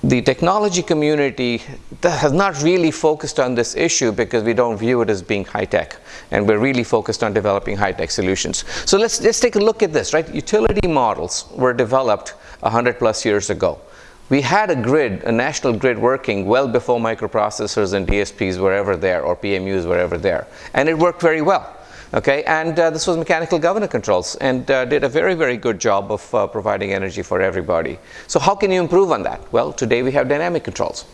the technology community has not really focused on this issue because we don't view it as being high-tech and we're really focused on developing high-tech solutions. So let's, let's take a look at this, right? Utility models were developed 100 plus years ago. We had a grid, a national grid working well before microprocessors and DSPs were ever there or PMUs were ever there. And it worked very well. Okay, and uh, this was mechanical governor controls and uh, did a very, very good job of uh, providing energy for everybody. So how can you improve on that? Well, today we have dynamic controls.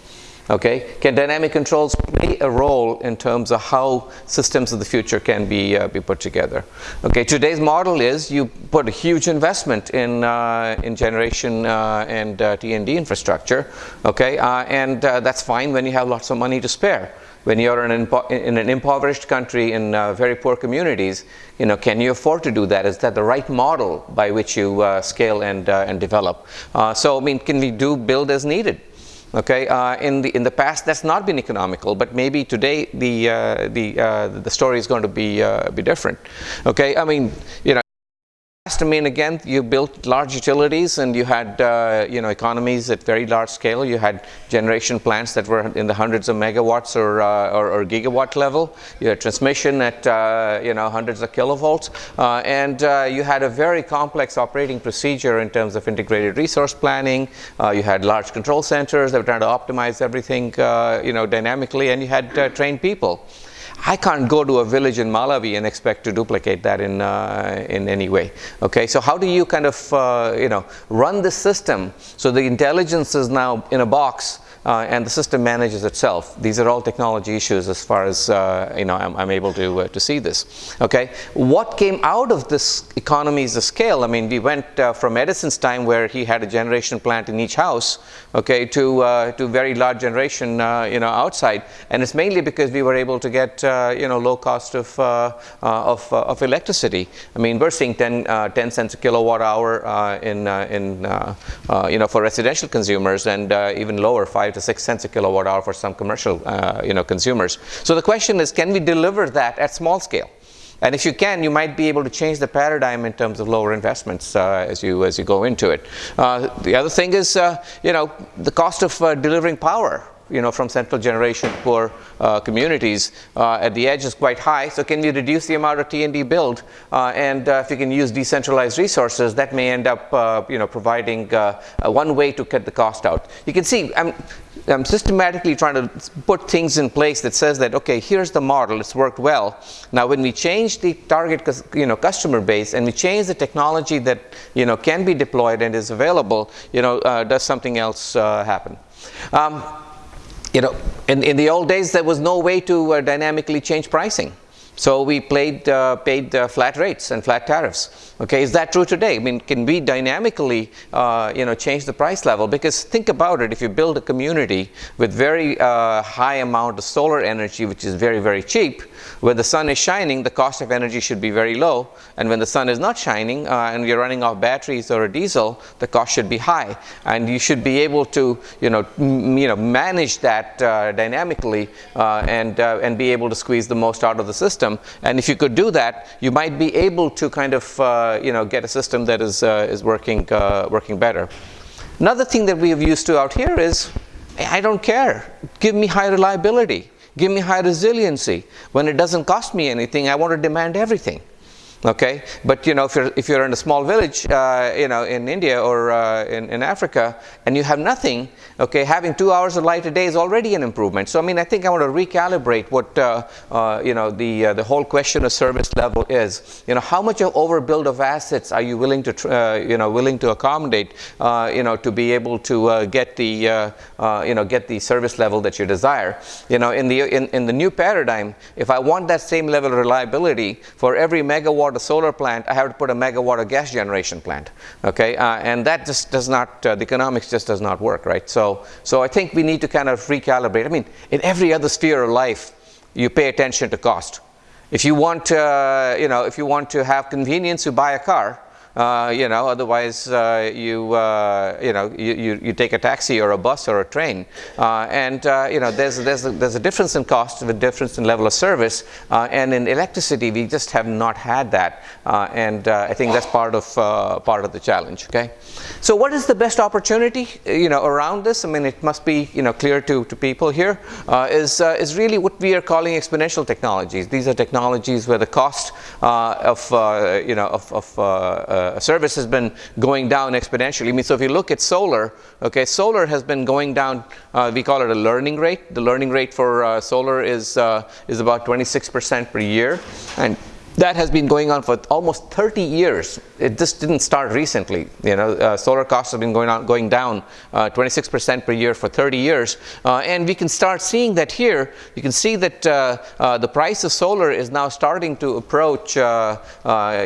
Okay, can dynamic controls play a role in terms of how systems of the future can be, uh, be put together? Okay, today's model is you put a huge investment in, uh, in generation uh, and uh, T&D infrastructure, okay, uh, and uh, that's fine when you have lots of money to spare. When you're in an, in an impoverished country in very poor communities, you know, can you afford to do that? Is that the right model by which you scale and, and develop? so, I mean, can we do build as needed? Okay, uh, in the in the past that's not been economical, but maybe today the uh, the uh, the story is going to be uh, be different. Okay, I mean you know I mean, again, you built large utilities and you had, uh, you know, economies at very large scale. You had generation plants that were in the hundreds of megawatts or, uh, or, or, gigawatt level. You had transmission at, uh, you know, hundreds of kilovolts. Uh, and uh, you had a very complex operating procedure in terms of integrated resource planning. Uh, you had large control centers that were trying to optimize everything, you know, dynamically. And you had trained people. I can't go to a village in Malawi and expect to duplicate that in, uh, in any way. Okay, so how do you kind of, uh, you know, run the system so the intelligence is now in a box uh, and the system manages itself. These are all technology issues as far as uh, you know I'm, I'm able to uh, to see this. Okay, what came out of this economies of scale? I mean, we went uh, from Edison's time where he had a generation plant in each house, okay, to uh, to very large generation uh, you know outside, and it's mainly because we were able to get uh, you know low cost of uh, uh, of, of electricity. I mean, we're seeing 10, 10 cents a kilowatt hour in in you know for residential consumers and even lower five five to six cents a kilowatt hour for some commercial uh, you know, consumers. So the question is, can we deliver that at small scale? And if you can, you might be able to change the paradigm in terms of lower investments uh, as you as you go into it. Uh, the other thing is, uh, you know, the cost of uh, delivering power you know, from central generation poor uh, communities uh, at the edge is quite high. So can we reduce the amount of T&D build? And if you can use decentralized resources, that may end up, you know, providing one way to cut the cost out. You can see I'm, I'm systematically trying to put things in place that says that, okay, here's the model, it's worked well. Now, when we change the target, you know, customer base and we change the technology that, you know, can be deployed and is available, you know, does something else happen? Um, you know, in, in the old days, there was no way to uh, dynamically change pricing. So we played, uh, paid uh, flat rates and flat tariffs. Okay, is that true today? I mean, can we dynamically, uh, you know, change the price level? Because think about it, if you build a community with very uh, high amount of solar energy, which is very, very cheap, where the sun is shining, the cost of energy should be very low. And when the sun is not shining uh, and you're running off batteries or a diesel, the cost should be high. And you should be able to, you know, you know manage that uh, dynamically uh, and, uh, and be able to squeeze the most out of the system. And if you could do that, you might be able to kind of, you know, get a system that is, uh, is working, working better. Another thing that we have used to out here is, I don't care. Give me high reliability. Give me high resiliency. When it doesn't cost me anything, I want to demand everything okay? But you know if you're if you're in a small village uh, you know in India or uh, in, in Africa and you have nothing okay having two hours of light a day is already an improvement. So I mean I think I want to recalibrate what uh, uh you know the uh, the whole question of service level is. You know how much of overbuild of assets are you willing to uh, you know willing to accommodate you know to be able to get the you know get the service level that you desire? You know in the in, in the new paradigm if I want that same level of reliability for every megawatt megawatt of solar plant, I have to put a megawatt of gas generation plant. Okay, uh, and that just does not, uh, the economics just does not work, right? So, so I think we need to kind of recalibrate. I mean, in every other sphere of life, you pay attention to cost. If you want, uh, you know, if you want to have convenience, you buy a car. Uh, you know, otherwise uh, you, uh, you know, you, you, you, take a taxi or a bus or a train. Uh, and, uh, you know, there's, there's, a, there's a difference in cost, a difference in level of service. And in electricity, we just have not had that. And I think that's part of, part of the challenge, okay? So what is the best opportunity, you know, around this? I mean, it must be, you know, clear to, to people here. is is really what we are calling exponential technologies. These are technologies where the cost of, you know, of, of uh, service has been going down exponentially. I mean, so if you look at solar, okay, solar has been going down. Uh, we call it a learning rate. The learning rate for uh, solar is uh, is about 26% per year, and that has been going on for almost 30 years. It just didn't start recently. You know, uh, solar costs have been going on, going down 26% uh, per year for 30 years, uh, and we can start seeing that here. You can see that uh, uh, the price of solar is now starting to approach, uh,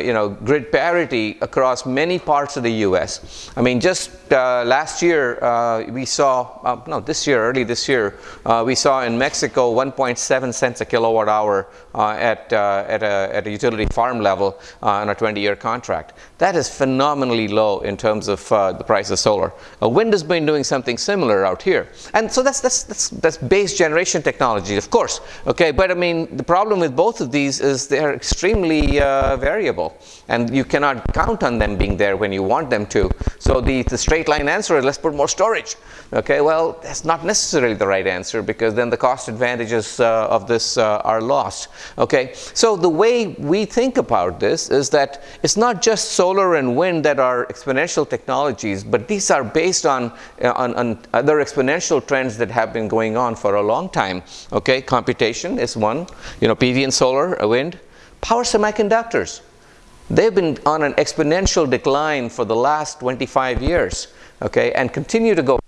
you know, grid parity across many parts of the U.S. I mean, just last year we saw, no, this year, early this year, we saw in Mexico 1.7 cents a kilowatt hour at at a, at a utility farm level uh, on a 20-year contract. That is phenomenally low in terms of uh, the price of solar. Wind has been doing something similar out here. And so that's, that's, that's, that's base generation technology, of course. Okay, but I mean, the problem with both of these is they're extremely uh, variable. And you cannot count on them being there when you want them to. So the, the straight line answer is let's put more storage. Okay, well, that's not necessarily the right answer because then the cost advantages uh, of this uh, are lost. Okay, so the way we think about this is that it's not just solar and wind that are exponential technologies, but these are based on, uh, on, on, other exponential trends that have been going on for a long time. Okay, computation is one, you know, PV and solar, uh, wind. Power semiconductors, they've been on an exponential decline for the last 25 years, okay, and continue to go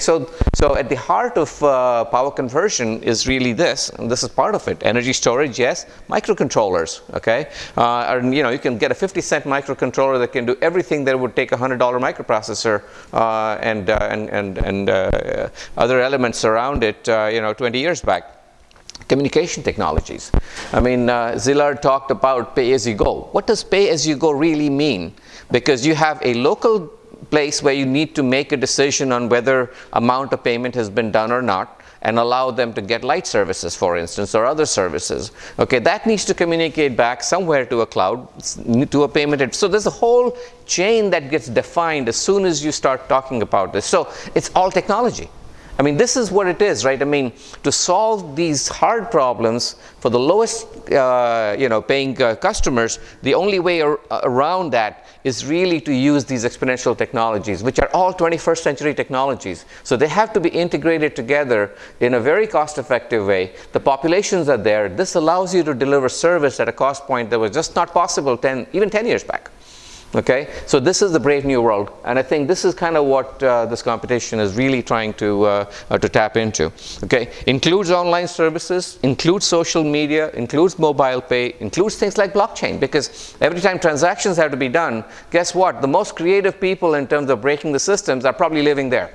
so, so at the heart of uh, power conversion is really this, and this is part of it. Energy storage, yes. Microcontrollers, okay. Uh, and, you know, you can get a 50 cent microcontroller that can do everything that would take a $100 microprocessor uh, and, uh, and, and, and uh, other elements around it, uh, you know, 20 years back communication technologies. I mean, uh, Szilard talked about pay as you go. What does pay as you go really mean? Because you have a local place where you need to make a decision on whether amount of payment has been done or not and allow them to get light services, for instance, or other services. Okay, that needs to communicate back somewhere to a cloud, to a payment. So there's a whole chain that gets defined as soon as you start talking about this. So it's all technology. I mean, this is what it is, right? I mean, to solve these hard problems for the lowest, uh, you know, paying uh, customers, the only way ar around that is really to use these exponential technologies, which are all 21st century technologies. So they have to be integrated together in a very cost-effective way. The populations are there. This allows you to deliver service at a cost point that was just not possible 10, even 10 years back. Okay, so this is the brave new world, and I think this is kind of what uh, this competition is really trying to uh, uh, to tap into. Okay, includes online services, includes social media, includes mobile pay, includes things like blockchain. Because every time transactions have to be done, guess what? The most creative people in terms of breaking the systems are probably living there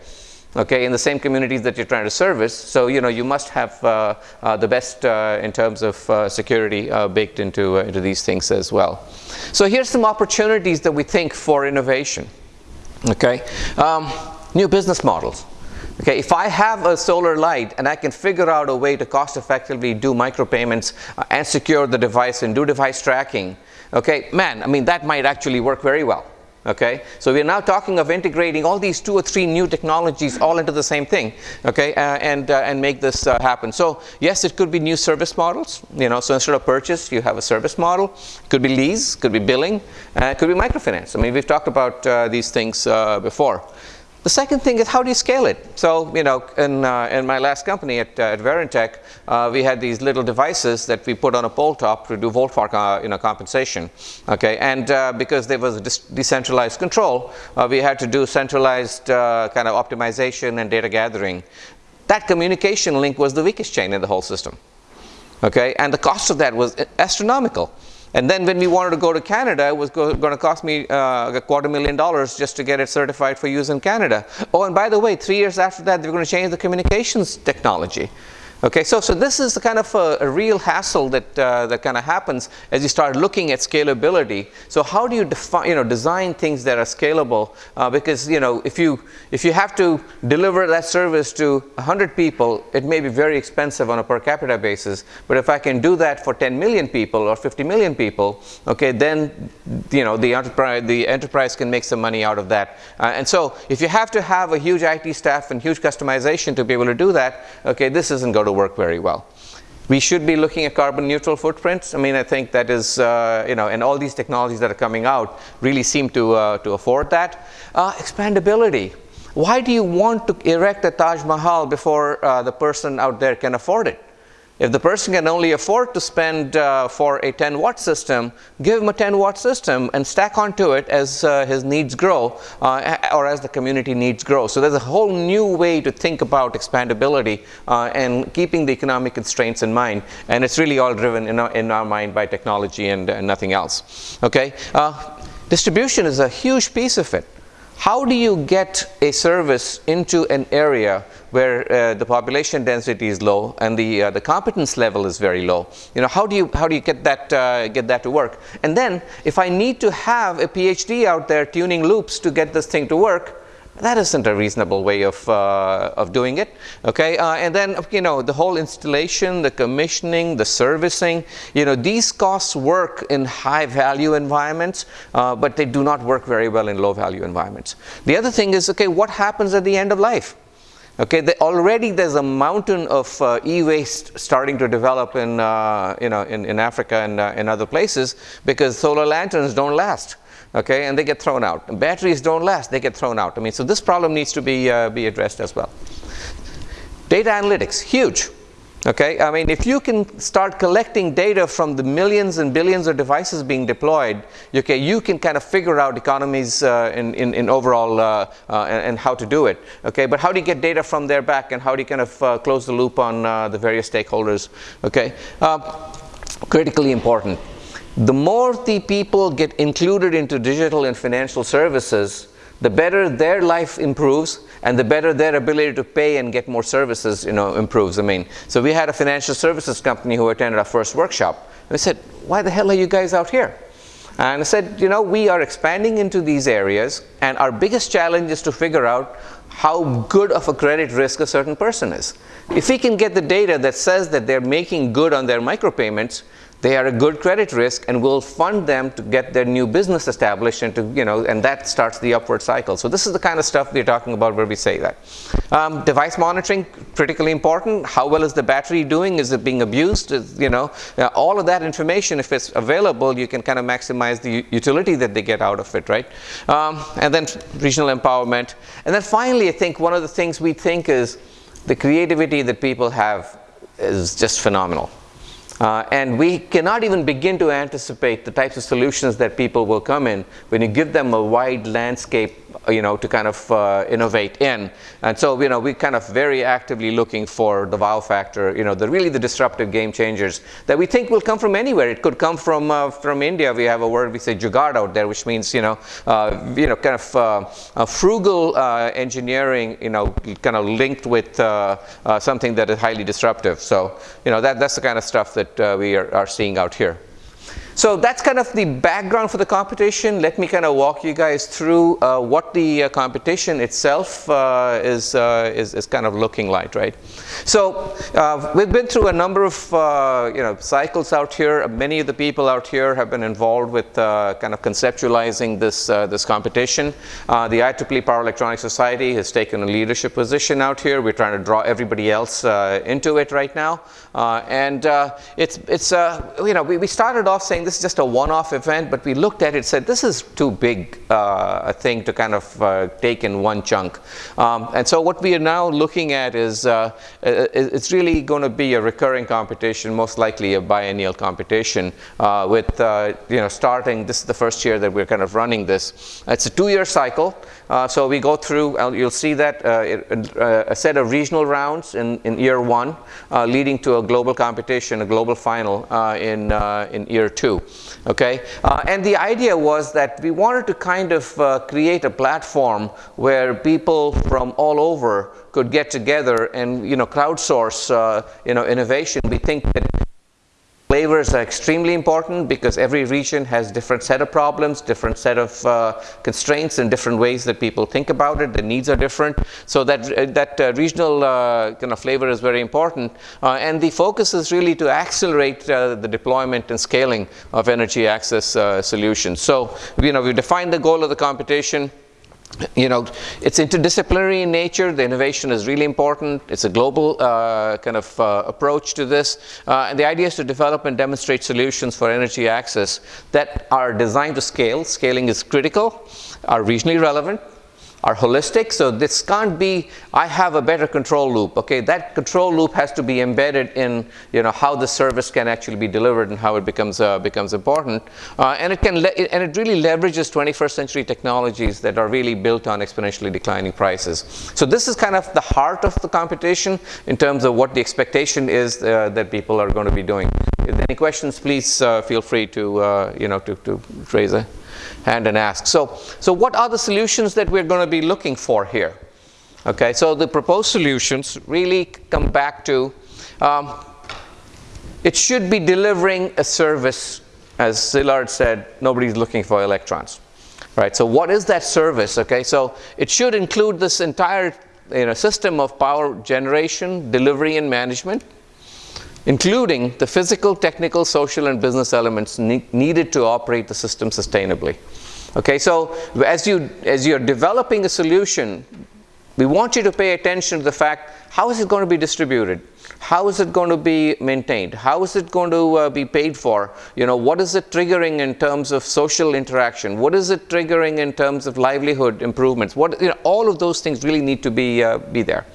okay, in the same communities that you're trying to service. So, you know, you must have uh, uh, the best uh, in terms of uh, security uh, baked into, uh, into these things as well. So here's some opportunities that we think for innovation, okay. Um, new business models. Okay, if I have a solar light and I can figure out a way to cost effectively do micropayments and secure the device and do device tracking, okay, man, I mean, that might actually work very well. Okay, so we are now talking of integrating all these two or three new technologies all into the same thing. Okay, uh, and uh, and make this uh, happen. So yes, it could be new service models. You know, so instead of purchase, you have a service model. Could be lease, could be billing, uh, could be microfinance. I mean, we've talked about uh, these things uh, before. The second thing is how do you scale it? So, you know, in, uh, in my last company at, uh, at Varentec, uh, we had these little devices that we put on a pole top to do volt uh, you know, compensation. Okay, and uh, because there was decentralized control, uh, we had to do centralized kind of optimization and data gathering. That communication link was the weakest chain in the whole system. Okay, and the cost of that was astronomical. And then when we wanted to go to Canada, it was going to cost me uh, a quarter million dollars just to get it certified for use in Canada. Oh, and by the way, three years after that, they were going to change the communications technology. Okay, so, so this is the kind of a, a real hassle that, uh, that kind of happens as you start looking at scalability. So how do you define, you know, design things that are scalable? Uh, because, you know, if you, if you have to deliver that service to 100 people, it may be very expensive on a per capita basis. But if I can do that for 10 million people or 50 million people, okay, then, you know, the enterprise, the enterprise can make some money out of that. Uh, and so if you have to have a huge IT staff and huge customization to be able to do that, okay, this isn't going to to work very well. We should be looking at carbon neutral footprints. I mean, I think that is, uh, you know, and all these technologies that are coming out really seem to, uh, to afford that. Uh, expandability. Why do you want to erect a Taj Mahal before uh, the person out there can afford it? If the person can only afford to spend uh, for a 10 watt system, give him a 10 watt system and stack onto it as uh, his needs grow uh, or as the community needs grow. So there's a whole new way to think about expandability uh, and keeping the economic constraints in mind. And it's really all driven in our, in our mind by technology and, and nothing else. Okay, uh, distribution is a huge piece of it. How do you get a service into an area where uh, the population density is low and the uh, the competence level is very low? You know, how do you how do you get that uh, get that to work? And then, if I need to have a PhD out there tuning loops to get this thing to work, that isn't a reasonable way of, uh, of doing it. Okay, uh, and then you know the whole installation, the commissioning, the servicing. You know these costs work in high value environments, uh, but they do not work very well in low value environments. The other thing is okay, what happens at the end of life? Okay, the, already there's a mountain of uh, e-waste starting to develop in, uh, you know, in, in Africa and uh, in other places because solar lanterns don't last okay, and they get thrown out. And batteries don't last, they get thrown out. I mean, so this problem needs to be, uh, be addressed as well. Data analytics, huge. Okay, I mean, if you can start collecting data from the millions and billions of devices being deployed, okay, you can kind of figure out economies uh, in, in, in, overall uh, uh, and, and, how to do it. Okay, but how do you get data from there back and how do you kind of uh, close the loop on uh, the various stakeholders? Okay, uh, critically important the more the people get included into digital and financial services, the better their life improves and the better their ability to pay and get more services you know, improves. I mean, so we had a financial services company who attended our first workshop. And I said, why the hell are you guys out here? And I said, you know, we are expanding into these areas and our biggest challenge is to figure out how good of a credit risk a certain person is. If we can get the data that says that they're making good on their micropayments, they are a good credit risk and we'll fund them to get their new business established and to, you know, and that starts the upward cycle. So this is the kind of stuff we're talking about where we say that. Um, device monitoring, critically important. How well is the battery doing? Is it being abused? Is, you know, uh, all of that information, if it's available, you can kind of maximize the utility that they get out of it, right? Um, and then regional empowerment. And then finally, I think one of the things we think is the creativity that people have is just phenomenal. Uh, and we cannot even begin to anticipate the types of solutions that people will come in when you give them a wide landscape you know, to kind of uh, innovate in. And so, you know, we're kind of very actively looking for the wow factor, you know, the really the disruptive game changers that we think will come from anywhere. It could come from uh, from India. We have a word we say jugaad out there, which means, you know, uh, you know, kind of uh, frugal uh, engineering, you know, kind of linked with uh, something that is highly disruptive. So, you know, that, that's the kind of stuff that we are, are seeing out here. So that's kind of the background for the competition. Let me kind of walk you guys through uh, what the uh, competition itself uh, is, uh, is, is, kind of looking like, right? So uh, we've been through a number of uh, you know, cycles out here. Many of the people out here have been involved with kind of conceptualizing this, this competition. the IEEE Power Electronics Society has taken a leadership position out here. We're trying to draw everybody else into it right now. and it's, it's you know, we, we started off saying this is just a one-off event, but we looked at it said, this is too big uh, a thing to kind of uh, take in one chunk. Um, and so what we are now looking at is, uh, it's really going to be a recurring competition, most likely a biennial competition uh, with, uh, you know, starting, this is the first year that we're kind of running this. It's a two-year cycle. Uh, so we go through, uh, you'll see that uh, uh, a set of regional rounds in, in year one, leading to a global competition, a global final in, in year two. Okay, and the idea was that we wanted to kind of create a platform where people from all over could get together and you know crowdsource uh, you know innovation. We think that Flavors are extremely important because every region has different set of problems, different set of uh, constraints and different ways that people think about it. The needs are different. So that, uh, that uh, regional uh, kind of flavor is very important. Uh, and the focus is really to accelerate the deployment and scaling of energy access solutions. So, you know, we defined the goal of the competition you know, it's interdisciplinary in nature. The innovation is really important. It's a global uh, kind of uh, approach to this. Uh, and the idea is to develop and demonstrate solutions for energy access that are designed to scale. Scaling is critical, are regionally relevant, are holistic. So this can't be, I have a better control loop. Okay, that control loop has to be embedded in, you know, how the service can actually be delivered and how it becomes uh, becomes important. Uh, and it can and it really leverages 21st century technologies that are really built on exponentially declining prices. So this is kind of the heart of the competition in terms of what the expectation is uh, that people are going to be doing. If any questions, please uh, feel free to, uh, you know, to, to raise and ask. So, so what are the solutions that we're going to be looking for here? Okay, so the proposed solutions really come back to um, it should be delivering a service, as Szilard said, nobody's looking for electrons. Right, so what is that service? Okay, so it should include this entire you know, system of power generation, delivery, and management, including the physical, technical, social, and business elements ne needed to operate the system sustainably. Okay, so as, you, as you're developing a solution, we want you to pay attention to the fact, how is it going to be distributed? How is it going to be maintained? How is it going to uh, be paid for? You know, what is it triggering in terms of social interaction? What is it triggering in terms of livelihood improvements? What, you know, all of those things really need to be, uh, be there.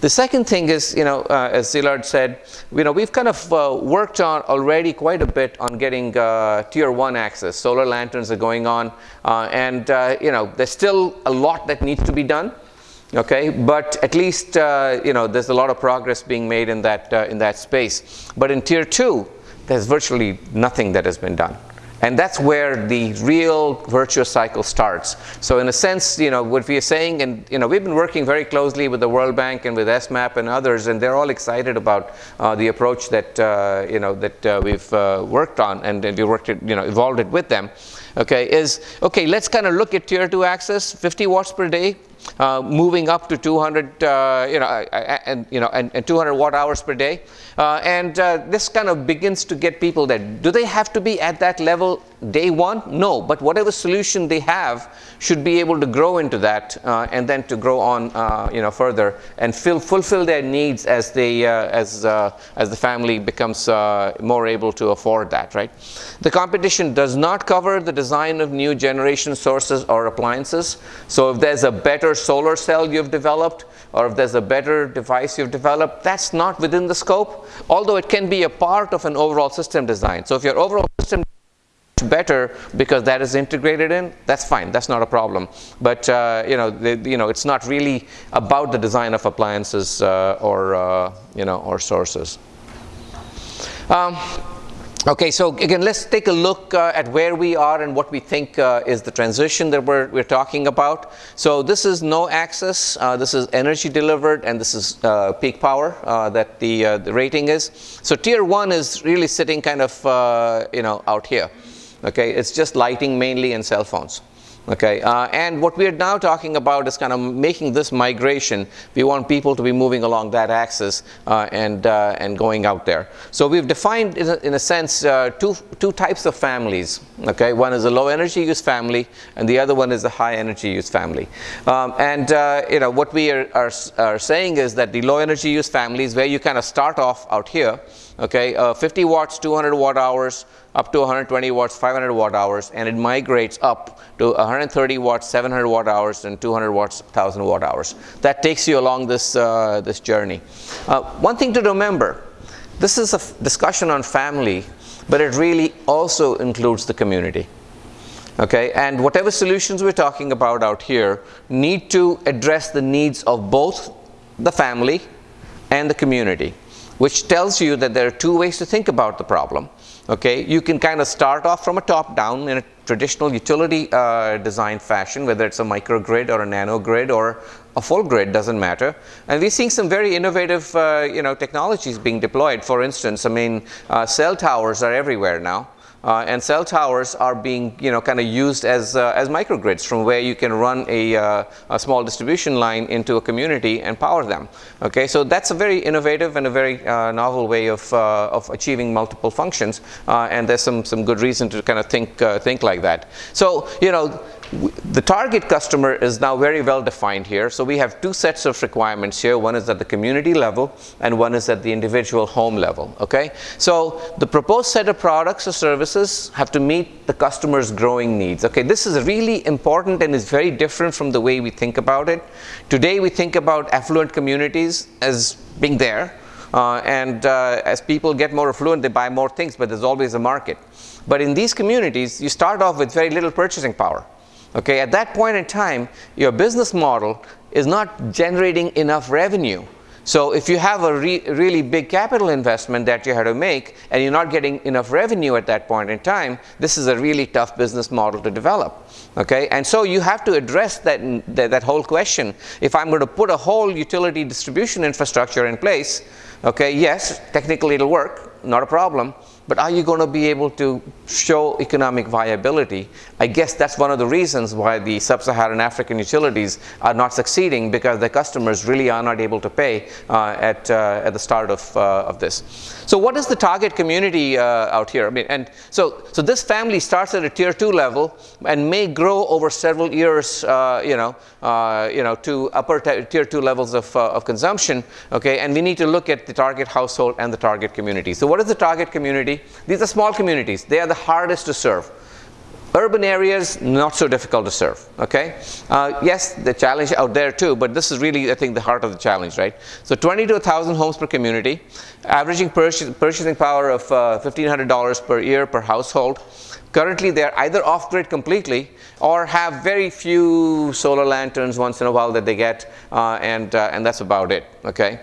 The second thing is, you know, uh, as Szilard said, you know, we've kind of uh, worked on already quite a bit on getting uh, tier one access. Solar lanterns are going on, uh, and uh, you know, there's still a lot that needs to be done. Okay, but at least uh, you know there's a lot of progress being made in that in that space. But in tier two, there's virtually nothing that has been done. And that's where the real virtuous cycle starts. So in a sense, you know, what we are saying, and you know, we've been working very closely with the World Bank and with ESMAP and others, and they're all excited about uh, the approach that uh, you know that uh, we've uh, worked on, and, and we worked it, you know, evolved it with them. Okay, is okay. Let's kind of look at tier two access, 50 watts per day, uh, moving up to 200, uh, you know, and you know, and, and 200 watt hours per day. Uh, and uh, this kind of begins to get people that do they have to be at that level day one? No, but whatever solution they have should be able to grow into that uh, and then to grow on, uh, you know, further and fill, fulfill their needs as they, uh, as, uh, as the family becomes more able to afford that, right? The competition does not cover the design of new generation sources or appliances. So if there's a better solar cell you've developed, or if there's a better device you've developed, that's not within the scope, although it can be a part of an overall system design. So if your overall system better because that is integrated in, that's fine. That's not a problem. But uh, you know, the, you know, it's not really about the design of appliances uh, or uh, you know, or sources. Um, Okay, so again, let's take a look uh, at where we are and what we think uh, is the transition that we're, we're talking about. So this is no access, uh, this is energy delivered, and this is peak power that the, the rating is. So tier one is really sitting kind of, you know, out here. Okay, it's just lighting mainly in cell phones. Okay, uh, and what we are now talking about is kind of making this migration. We want people to be moving along that axis uh, and, uh, and going out there. So we've defined, in a, in a sense, uh, two, two types of families. Okay, one is a low energy use family, and the other one is a high energy use family. Um, and uh, you know what we are, are, are saying is that the low energy use family is where you kind of start off out here. Okay, uh, 50 watts, 200 watt hours, up to 120 watts, 500 watt hours, and it migrates up to 130 watts, 700 watt hours, and 200 watts, 1000 watt hours. That takes you along this, uh, this journey. Uh, one thing to remember, this is a discussion on family, but it really also includes the community. Okay, and whatever solutions we're talking about out here need to address the needs of both the family and the community, which tells you that there are two ways to think about the problem. Okay, you can kind of start off from a top down in a traditional utility uh, design fashion, whether it's a microgrid or a nano grid or a full grid, doesn't matter. And we're seeing some very innovative, uh, you know, technologies being deployed. For instance, I mean, uh, cell towers are everywhere now. Uh, and cell towers are being, you know, kind of used as, uh, as microgrids from where you can run a, uh, a, small distribution line into a community and power them. Okay, so that's a very innovative and a very uh, novel way of, uh, of achieving multiple functions. Uh, and there's some, some good reason to kind of think, think like that. So, you know, the target customer is now very well defined here. So we have two sets of requirements here. One is at the community level and one is at the individual home level. Okay. So the proposed set of products or services have to meet the customer's growing needs. Okay. This is really important and is very different from the way we think about it. Today we think about affluent communities as being there. Uh, and uh, as people get more affluent, they buy more things, but there's always a market. But in these communities, you start off with very little purchasing power. Okay, at that point in time, your business model is not generating enough revenue. So if you have a re really big capital investment that you had to make and you're not getting enough revenue at that point in time, this is a really tough business model to develop. Okay, and so you have to address that, that, that whole question. If I'm going to put a whole utility distribution infrastructure in place, okay, yes, technically it'll work, not a problem, but are you going to be able to show economic viability? I guess that's one of the reasons why the sub-Saharan African utilities are not succeeding because their customers really are not able to pay uh, at, uh, at the start of, uh, of this. So what is the target community uh, out here? I mean, and so, so this family starts at a tier two level and may grow over several years, uh, you know, uh, you know, to upper tier two levels of, of consumption, okay? And we need to look at the target household and the target community. So what is the target community? These are small communities. They are the hardest to serve. Urban areas, not so difficult to serve, okay? Uh, yes, the challenge out there too, but this is really, I think, the heart of the challenge, right? So 20 to 1,000 homes per community, averaging purchase, purchasing power of uh, $1,500 per year per household. Currently, they're either off-grid completely or have very few solar lanterns once in a while that they get, uh, and, uh, and that's about it, okay?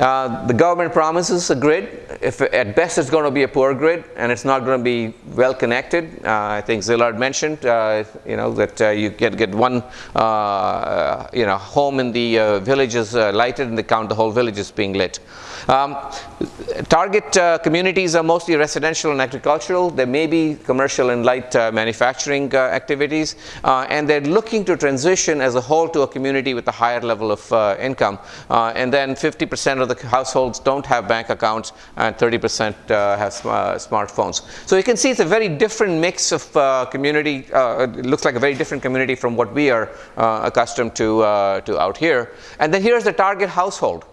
Uh, the government promises a grid. If at best it's going to be a poor grid and it's not going to be well connected. Uh, I think Szilard mentioned, uh, you know, that uh, you get get one, uh, you know, home in the village is lighted and they count the whole village as being lit. Um, target uh, communities are mostly residential and agricultural. There may be commercial and light uh, manufacturing uh, activities. Uh, and they're looking to transition as a whole to a community with a higher level of uh, income. And then 50% of the households don't have bank accounts and 30% have sm smartphones. So you can see it's a very different mix of community. it looks like a very different community from what we are accustomed to, to out here. And then here's the target household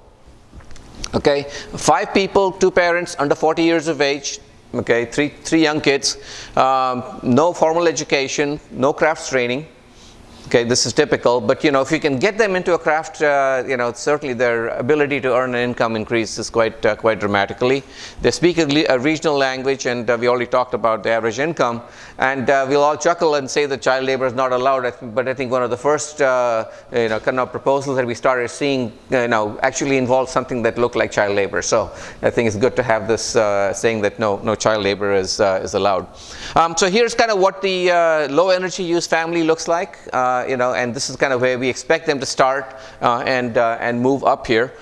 okay five people two parents under 40 years of age okay three three young kids um, no formal education no crafts training Okay, this is typical, but you know, if you can get them into a craft, uh, you know, certainly their ability to earn an income increases quite uh, quite dramatically. They speak a, a regional language, and uh, we already talked about the average income. And uh, we'll all chuckle and say that child labor is not allowed, but I think one of the first, uh, you know, kind of proposals that we started seeing, you know, actually involved something that looked like child labor. So I think it's good to have this uh, saying that no, no child labor is is allowed. Um, so here's kind of what the low energy use family looks like. Uh, you know, and this is kind of where we expect them to start uh, and uh, and move up here.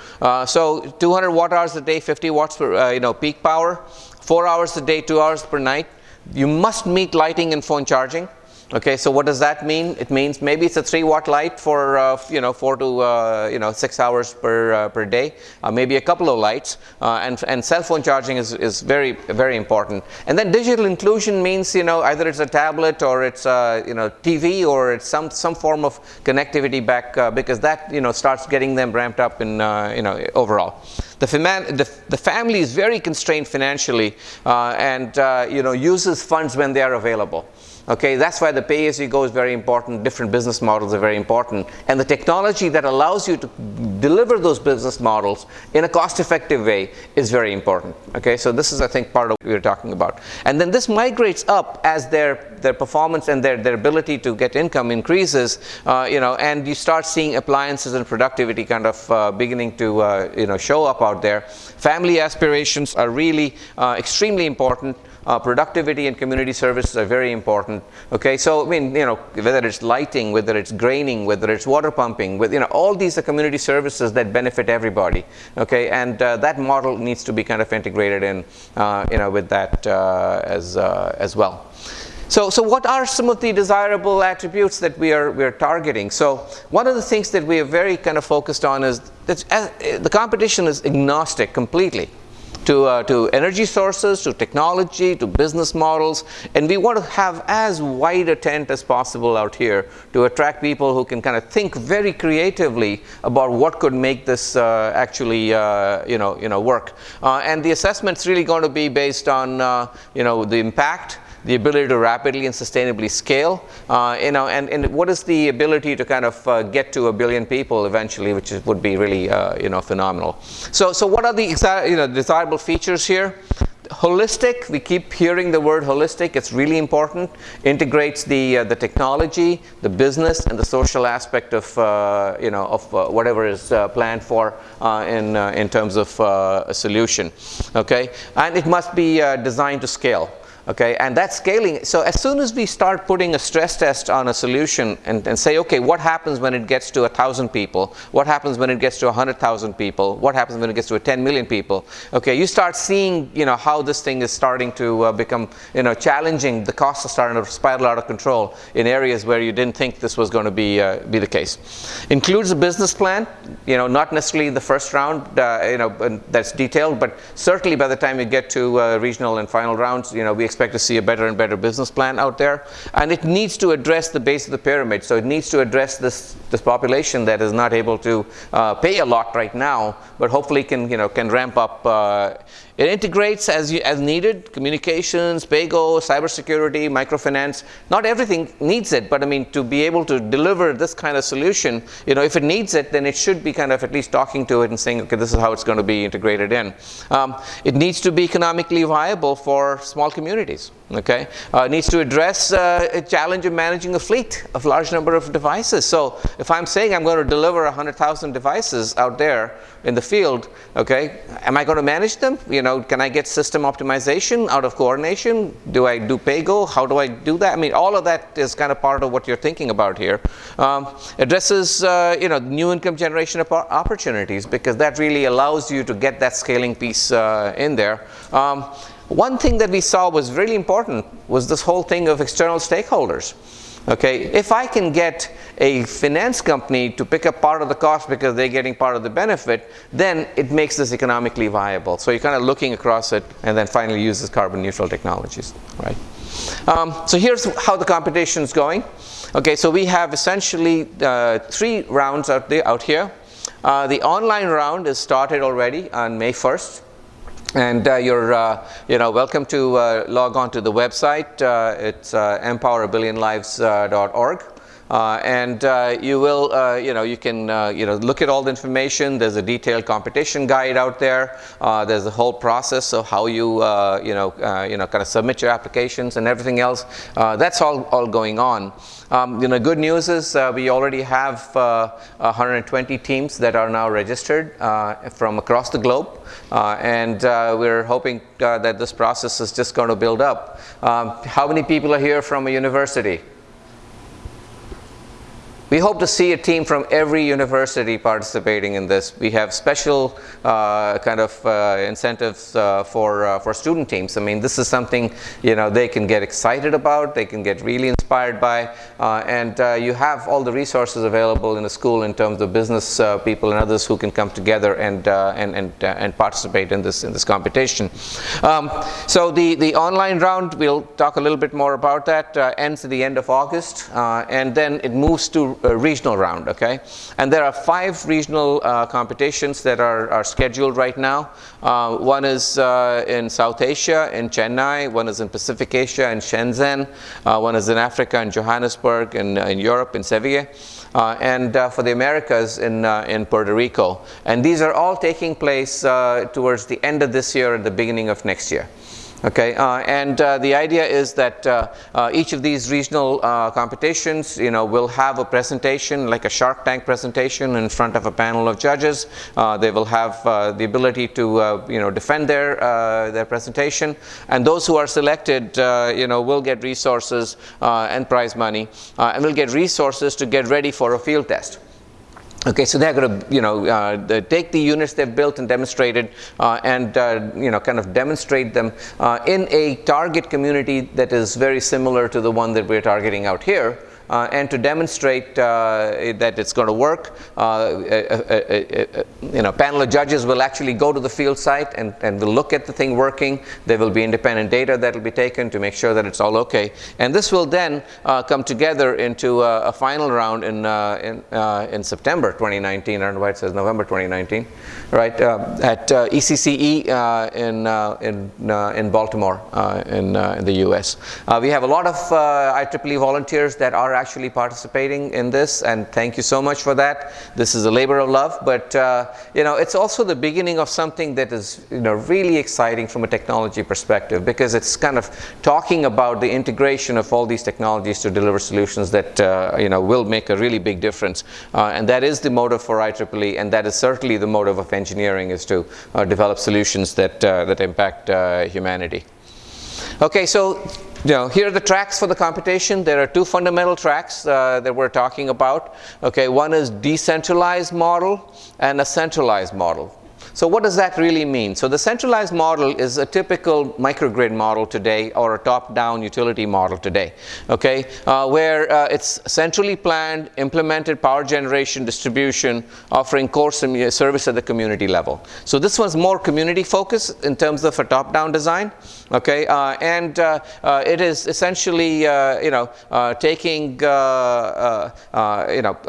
so 200 watt hours a day, 50 watts per you know peak power, four hours a day, two hours per night. You must meet lighting and phone charging. Okay, so what does that mean? It means maybe it's a three watt light for uh, you know four to uh, you know six hours per uh, per day, uh, maybe a couple of lights, uh, and and cell phone charging is, is very very important. And then digital inclusion means you know either it's a tablet or it's a you know TV or it's some some form of connectivity back uh, because that you know starts getting them ramped up in you know overall. The, the, the, family is very constrained financially and you know uses funds when they are available. Okay, that's why the pay as you go is very important. Different business models are very important. And the technology that allows you to deliver those business models in a cost effective way is very important. Okay, so this is, I think, part of what we are talking about. And then this migrates up as their, their performance and their, their ability to get income increases, uh, you know, and you start seeing appliances and productivity kind of uh, beginning to, uh, you know, show up out there. Family aspirations are really uh, extremely important. Uh, productivity and community services are very important. Okay, so I mean, you know, whether it's lighting, whether it's graining, whether it's water pumping, with you know, all these are community services that benefit everybody. Okay, and uh, that model needs to be kind of integrated in, uh, you know, with that uh, as uh, as well. So, so what are some of the desirable attributes that we are, we are targeting? So one of the things that we are very kind of focused on is that uh, the competition is agnostic completely to, uh, to energy sources, to technology, to business models, and we want to have as wide a tent as possible out here to attract people who can kind of think very creatively about what could make this uh, actually uh, you know, you know, work. Uh, and the assessment's really going to be based on uh, you know, the impact, the ability to rapidly and sustainably scale, uh, you know, and, and what is the ability to kind of uh, get to a billion people eventually, which is, would be really, uh, you know, phenomenal. So, so what are the you know, desirable features here? holistic we keep hearing the word holistic it's really important integrates the uh, the technology the business and the social aspect of uh, you know of uh, whatever is uh, planned for uh, in in terms of a solution okay and it must be designed to scale okay and that's scaling so as soon as we start putting a stress test on a solution and, and say okay what happens when it gets to a thousand people? What happens when it gets to a hundred thousand people? What happens when it gets to a 10 million people? Okay you start seeing you know how this thing is starting to uh, become you know challenging. The costs are starting to spiral out of control in areas where you didn't think this was going to be uh, be the case. Includes a business plan you know not necessarily the first round uh, you know that's detailed but certainly by the time you get to uh, regional and final rounds you know we expect to see a better and better business plan out there. And it needs to address the base of the pyramid. So it needs to address this, this population that is not able to uh, pay a lot right now, but hopefully can, you know, can ramp up uh, it integrates as, you, as needed, communications, PayGo, cybersecurity, microfinance. Not everything needs it, but I mean, to be able to deliver this kind of solution, you know, if it needs it, then it should be kind of at least talking to it and saying, okay, this is how it's going to be integrated in. Um, it needs to be economically viable for small communities okay? Uh, needs to address uh, a challenge of managing a fleet of large number of devices. So if i'm saying i'm going to deliver 100000 devices out there in the field okay am i going to manage them? You know can i get system optimization out of coordination? Do i do paygo? How do i do that? I mean all of that is kind of part of what you're thinking about here. Um, addresses uh, you know new income generation opportunities because that really allows you to get that scaling piece uh, in there. Um, one thing that we saw was really important was this whole thing of external stakeholders. Okay, if I can get a finance company to pick up part of the cost because they're getting part of the benefit, then it makes this economically viable. So you're kind of looking across it and then finally uses carbon neutral technologies, right? Um, so here's how the competition is going. Okay, so we have essentially uh, three rounds out, there, out here. Uh, the online round is started already on May 1st. And uh, you're, uh, you know, welcome to uh, log on to the website. Uh, it's uh, empowerabillionlives.org. Uh, and you will, you know, you can, you know, look at all the information. There's a detailed competition guide out there. There's a whole process of how you, you know, you know, kind of submit your applications and everything else. that's all, all going on. Um, you know, good news is uh, we already have uh, 120 teams that are now registered uh, from across the globe, and we're hoping that this process is just going to build up. Um, how many people are here from a university? We hope to see a team from every university participating in this. We have special uh, kind of uh, incentives uh, for, uh, for student teams. I mean, this is something, you know, they can get excited about, they can get really inspired by, uh, and uh, you have all the resources available in the school in terms of business people and others who can come together and, and, and, and participate in this, in this competition. Um, so the, the online round, we'll talk a little bit more about that, ends at the end of August, and then it moves to regional round, okay? And there are five regional uh, competitions that are, are scheduled right now. Uh, one is uh, in South Asia, in Chennai. One is in Pacific Asia, in Shenzhen. Uh, one is in Africa, in Johannesburg, and in, in Europe, in Sevilla. Uh, and uh, for the Americas in, uh, in Puerto Rico. And these are all taking place towards the end of this year and the beginning of next year. Okay, uh, and uh, the idea is that uh, uh each of these regional uh, competitions, you know, will have a presentation, like a Shark Tank presentation, in front of a panel of judges. Uh, they will have the ability to, you know, defend their their presentation, and those who are selected, you know, will get resources and prize money, and will get resources to get ready for a field test. Okay, so they're going to, you know, uh, take the units they've built and demonstrated, uh, and uh, you know, kind of demonstrate them uh, in a target community that is very similar to the one that we're targeting out here uh, and to demonstrate uh, that it's going to work, uh, a, a, a, you know, panel of judges will actually go to the field site and, and will look at the thing working. There will be independent data that will be taken to make sure that it's all okay. And this will then uh, come together into a, final round in, uh, in, uh, in September 2019. I don't know why it says November 2019, right, uh, at ECCE in, in, in Baltimore in, in the US. we have a lot of IEEE volunteers that are actually participating in this, and thank you so much for that. This is a labor of love, but uh, you know, it's also the beginning of something that is you know really exciting from a technology perspective because it's kind of talking about the integration of all these technologies to deliver solutions that uh, you know will make a really big difference, uh, and that is the motive for IEEE, and that is certainly the motive of engineering is to uh, develop solutions that uh, that impact uh, humanity. Okay, so you know, here are the tracks for the computation. There are two fundamental tracks uh, that we're talking about. Okay, one is decentralized model and a centralized model. So what does that really mean? So the centralized model is a typical microgrid model today or a top-down utility model today, okay, uh, where uh, it's centrally planned, implemented power generation distribution offering core service at the community level. So this one's more community focused in terms of a top-down design, okay, uh, and uh, uh, it is essentially, uh, you know, taking, you know,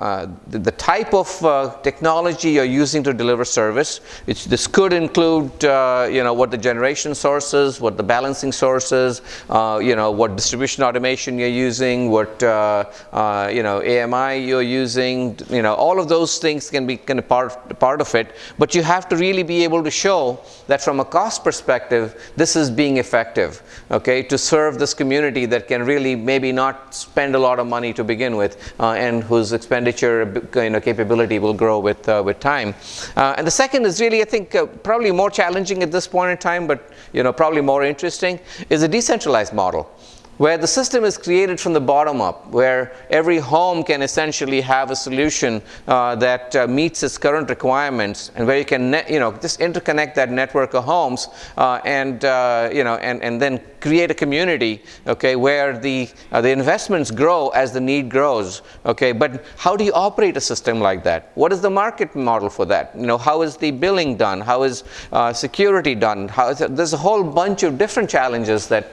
the, the, type of technology you're using to deliver service, which this could include, uh, you know, what the generation sources, what the balancing sources, uh, you know, what distribution automation you're using, what, uh, uh you know, AMI you're using, you know, all of those things can be kind of part, part of it. But you have to really be able to show that from a cost perspective, this is being effective, okay, to serve this community that can really maybe not spend a lot of money to begin with uh, and whose expenditure, you know, capability will grow with, uh, with time. and the second is really think uh, probably more challenging at this point in time, but you know, probably more interesting, is a decentralized model where the system is created from the bottom up, where every home can essentially have a solution uh, that uh, meets its current requirements, and where you can, you know, just interconnect that network of homes, uh, and uh, you know, and and then create a community, okay, where the uh, the investments grow as the need grows, okay. But how do you operate a system like that? What is the market model for that? You know, how is the billing done? How is uh, security done? How is it, there's a whole bunch of different challenges that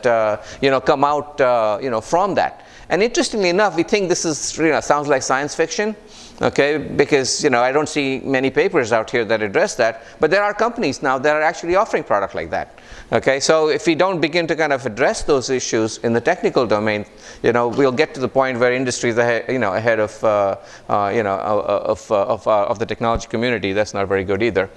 you know come out uh, you know, from that. And interestingly enough, we think this is, you know, sounds like science fiction, okay, because, you know, I don't see many papers out here that address that, but there are companies now that are actually offering product like that, Okay, so if we don't begin to kind of address those issues in the technical domain, you know, we'll get to the point where industry is ahead, you know, ahead of, uh, uh, you know, uh, of, uh, of, uh, of the technology community. That's not very good either.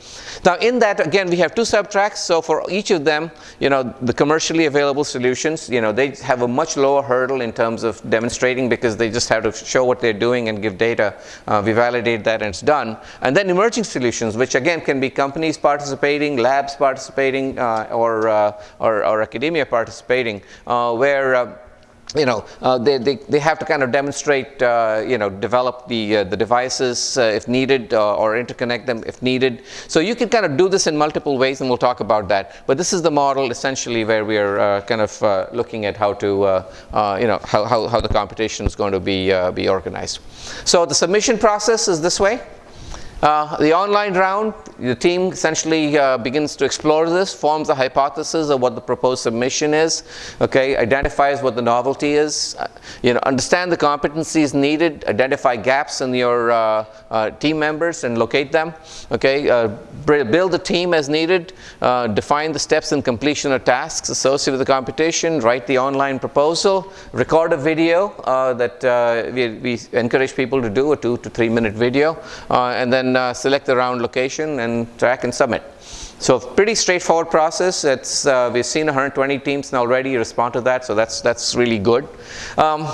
Now, in that, again, we have two subtracks. So for each of them, you know, the commercially available solutions, you know, they have a much lower hurdle in terms of demonstrating because they just have to show what they're doing and give data. Uh, we validate that and it's done. And then emerging solutions, which again can be companies participating, labs participating, or uh, or, or, academia participating, uh, where uh, you know, uh, they, they, they have to kind of demonstrate, uh, you know, develop the, uh, the devices if needed or interconnect them if needed. So you can kind of do this in multiple ways and we'll talk about that. But this is the model essentially where we are kind of looking at how to, you know, how, how, how the competition is going to be, be organized. So the submission process is this way. Uh, the online round, the team essentially uh, begins to explore this, forms a hypothesis of what the proposed submission is, okay, identifies what the novelty is, uh, you know, understand the competencies needed, identify gaps in your uh, uh, team members and locate them, okay, uh, build a team as needed, define the steps in completion of tasks associated with the competition, write the online proposal, record a video that we, we, encourage people to do, a two to three minute video, and then uh, select the round location and track and submit. So pretty straightforward process. It's, uh, we've seen 120 teams now already respond to that, so that's, that's really good. Um,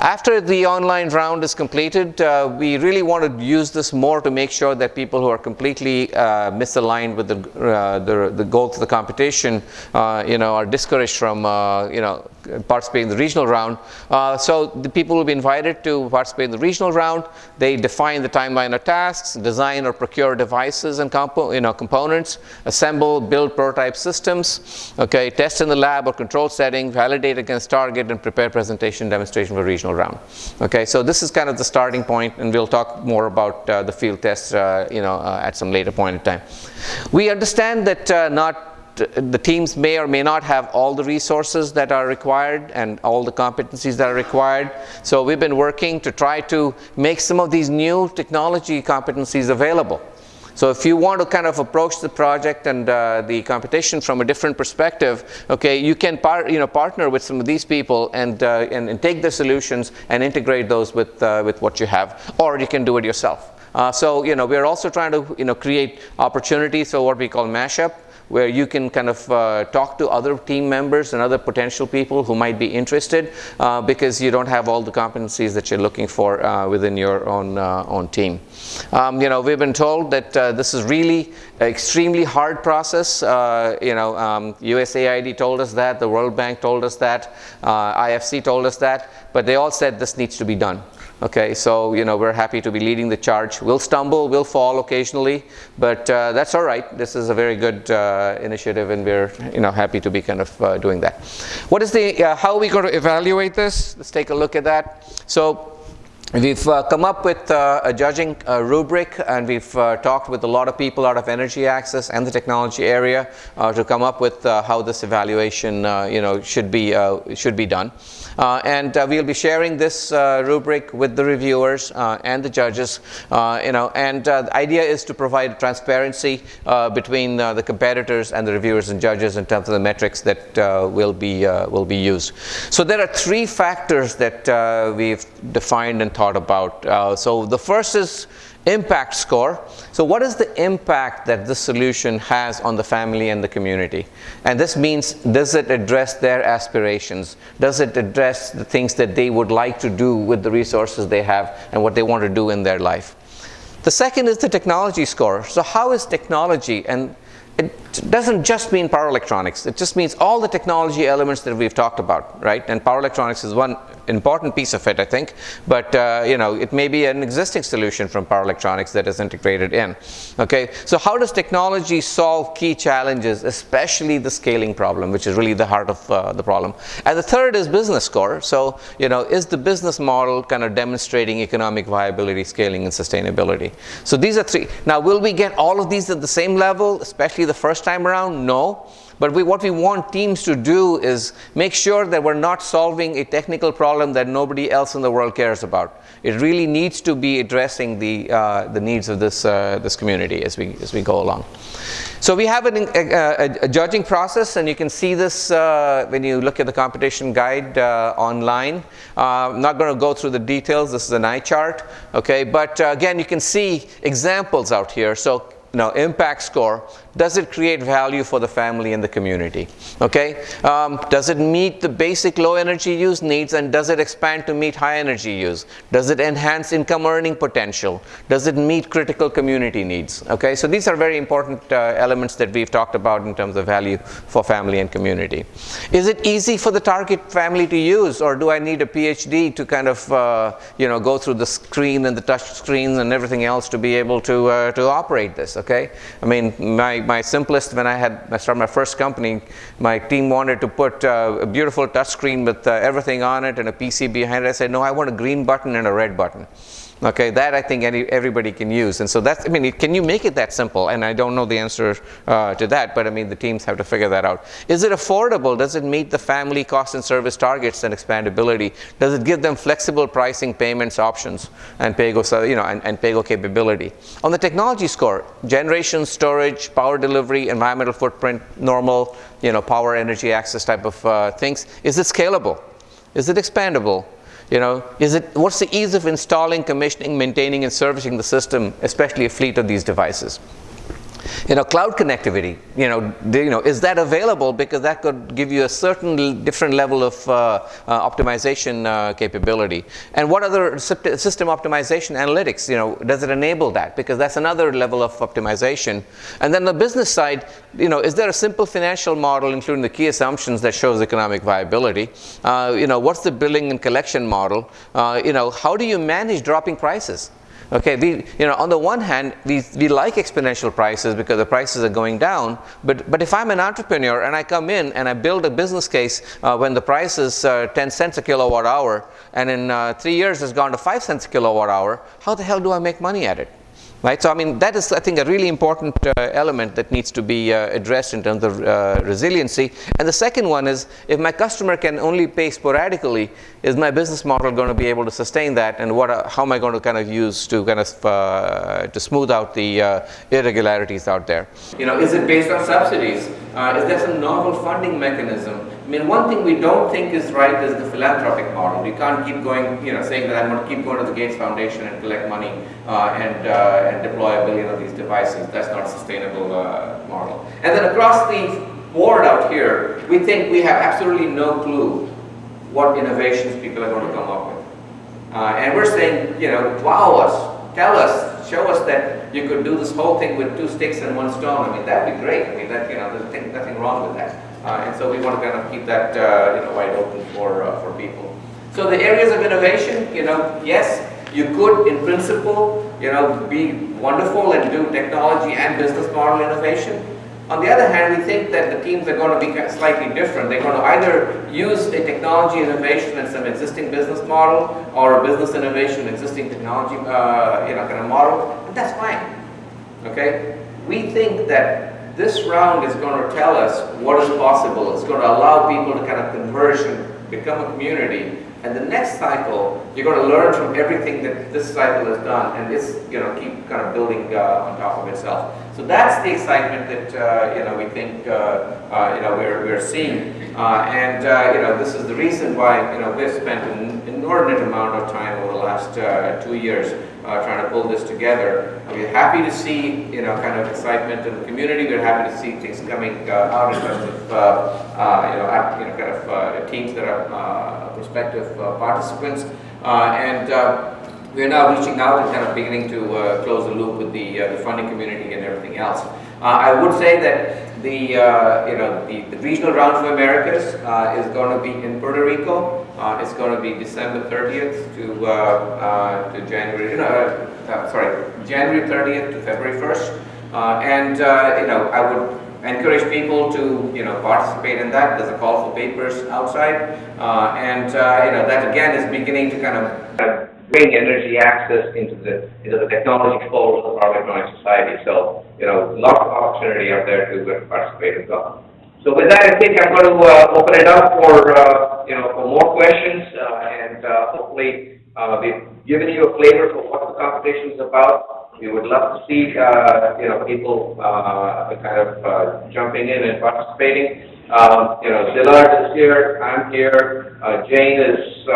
after the online round is completed, uh, we really want to use this more to make sure that people who are completely uh, misaligned with the, uh, the, the goals of the competition, uh, you know, are discouraged from, uh, you know, participating in the regional round. Uh, so the people will be invited to participate in the regional round. They define the timeline of tasks, design or procure devices and compo you know, components, assemble, build prototype systems, okay, test in the lab or control setting, validate against target, and prepare presentation demonstration for regional round. Okay, so this is kind of the starting point, and we'll talk more about uh, the field tests, uh, you know, uh, at some later point in time. We understand that uh, not the teams may or may not have all the resources that are required and all the competencies that are required. So we've been working to try to make some of these new technology competencies available. So if you want to kind of approach the project and uh, the competition from a different perspective, okay, you can par you know, partner with some of these people and, uh, and, and, take the solutions and integrate those with, uh, with what you have, or you can do it yourself. Uh, so, you know, we're also trying to, you know, create opportunities for what we call mashup, where you can kind of uh, talk to other team members and other potential people who might be interested uh, because you don't have all the competencies that you're looking for uh, within your own, uh, own team. Um, you know, we've been told that uh, this is really extremely hard process. Uh, you know, um, USAID told us that, the World Bank told us that, IFC told us that, but they all said this needs to be done. Okay, so you know we're happy to be leading the charge. We'll stumble, we'll fall occasionally, but uh, that's all right. This is a very good uh, initiative, and we're you know happy to be kind of uh, doing that. What is the uh, how are we going to evaluate this? Let's take a look at that. So. We've uh, come up with uh, a judging rubric and we've talked with a lot of people out of energy access and the technology area to come up with how this evaluation you know, should, be, should be done. Uh, and uh, we'll be sharing this uh, rubric with the reviewers uh, and the judges. Uh, you know, and uh, the idea is to provide transparency between the competitors and the reviewers and judges in terms of the metrics that will be will be used. So there are three factors that we've defined and thought about. so the first is impact score. So what is the impact that this solution has on the family and the community? And this means, does it address their aspirations? Does it address the things that they would like to do with the resources they have and what they want to do in their life? The second is the technology score. So how is technology, and it doesn't just mean power electronics, it just means all the technology elements that we've talked about, right? And power electronics is one important piece of it, I think. But uh, you know, it may be an existing solution from power electronics that is integrated in. Okay, so how does technology solve key challenges, especially the scaling problem, which is really the heart of uh, the problem? And the third is business score. So you know, is the business model kind of demonstrating economic viability, scaling, and sustainability? So these are three. Now, will we get all of these at the same level, especially the first time around? No. But we, what we want teams to do is make sure that we're not solving a technical problem that nobody else in the world cares about. It really needs to be addressing the, uh, the needs of this, uh, this community as we, as we go along. So we have an, a, a, a, judging process, and you can see this uh, when you look at the competition guide uh, online. Uh, I'm not going to go through the details. This is an eye chart, okay? But uh, again, you can see examples out here. So you know, impact score, does it create value for the family and the community? Okay, um, does it meet the basic low energy use needs and does it expand to meet high energy use? Does it enhance income earning potential? Does it meet critical community needs? Okay, so these are very important uh, elements that we've talked about in terms of value for family and community. Is it easy for the target family to use or do I need a PhD to kind of, uh, you know, go through the screen and the touch screens and everything else to be able to, uh, to operate this? okay? I mean, my, my simplest, when I had, I started my first company, my team wanted to put uh, a beautiful touchscreen with uh, everything on it and a PC behind it. I said, no, I want a green button and a red button. Okay, that I think any, everybody can use. And so that's, I mean, can you make it that simple? And I don't know the answer uh, to that, but I mean, the teams have to figure that out. Is it affordable? Does it meet the family cost and service targets and expandability? Does it give them flexible pricing, payments, options, and pay-go, you know, and, and pay-go capability? On the technology score, generation, storage, power delivery, environmental footprint, normal, you know, power, energy access type of uh, things. Is it scalable? Is it expandable? You know, is it, what's the ease of installing, commissioning, maintaining, and servicing the system, especially a fleet of these devices? You know, cloud connectivity, you know, do, you know, is that available? Because that could give you a certain different level of uh, uh, optimization uh, capability. And what other system optimization analytics, you know, does it enable that? Because that's another level of optimization. And then the business side, you know, is there a simple financial model, including the key assumptions that shows economic viability? Uh, you know, what's the billing and collection model? Uh, you know, how do you manage dropping prices? Okay, we, you know, on the one hand, we, we like exponential prices because the prices are going down. But, but if I'm an entrepreneur and I come in and I build a business case uh, when the price is uh, 10 cents a kilowatt hour and in uh, three years it's gone to 5 cents a kilowatt hour, how the hell do I make money at it? Right? So I mean, that is, I think, a really important uh, element that needs to be uh, addressed in terms of uh, resiliency. And the second one is, if my customer can only pay sporadically, is my business model going to be able to sustain that? And what, how am I going to kind of use to kind of uh, to smooth out the uh, irregularities out there? You know, is it based on subsidies? Uh, is there some novel funding mechanism? I mean, one thing we don't think is right is the philanthropic model. We can't keep going, you know, saying that I'm going to keep going to the Gates Foundation and collect money uh, and, uh, and deploy a billion of these devices. That's not a sustainable uh, model. And then across the board out here, we think we have absolutely no clue what innovations people are going to come up with. Uh, and we're saying, you know, wow us, tell us, show us that you could do this whole thing with two sticks and one stone. I mean, that'd be great. I mean, that, you know, there's nothing wrong with that. Uh, and so we want to kind of keep that uh, you know, wide open for, uh, for people. So the areas of innovation, you know, yes, you could, in principle, you know, be wonderful and do technology and business model innovation. On the other hand, we think that the teams are going to be slightly different. They're going to either use a technology innovation and some existing business model or a business innovation, existing technology, uh, you know, kind of model, and that's fine. Okay? We think that this round is going to tell us what is possible. It's going to allow people to kind of converge and become a community. And the next cycle, you're going to learn from everything that this cycle has done, and it's you know keep kind of building uh, on top of itself. So that's the excitement that uh, you know we think uh, uh you know we're we're seeing, uh, and uh, you know this is the reason why you know we've spent an inordinate amount of time over the last two years uh, trying to pull this together. We're happy to see, you know, kind of excitement in the community. We're happy to see things coming uh, out in terms of, uh, uh you, know, you know, kind of uh, teams that are uh, prospective participants. and we're now reaching out and kind of beginning to close the loop with the, the funding community and everything else. I would say that the, you know, the, the, regional round for Americas is going to be in Puerto Rico. Uh, it's going to be December 30th to, uh, uh, to January, uh, sorry, January 30th to February 1st. and, you know, I would encourage people to, you know, participate in that. There's a call for papers outside. and, you know, that again is beginning to kind of bring energy access into the into the technology fold of Power Electronics Society. So, you know, lots of opportunity out there to participate as well. So with that, I think I'm going to uh, open it up for, uh, you know, for more questions, uh, and uh, hopefully uh, we've given you a flavor for what the competition is about. We would love to see, uh, you know, people kind of jumping in and participating. Um, you know, Szilard is here, I'm here, Jane is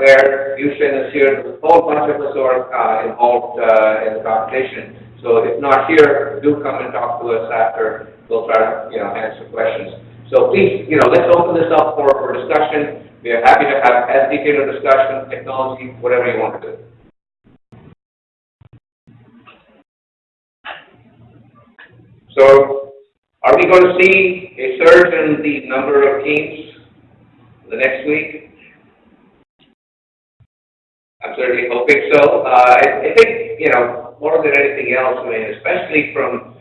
there, Yushin is here, there's a whole bunch of us are involved in the competition. So if not here, do come and talk to us after. We'll try to, you know, answer questions. So please, you know, let's open this up for, for discussion. We are happy to have as detailed a discussion, technology, whatever you want to do. So are we going to see a surge in the number of teams the next week? I'm certainly hoping so. Uh, I, I think, you know, more than anything else, I mean, especially from,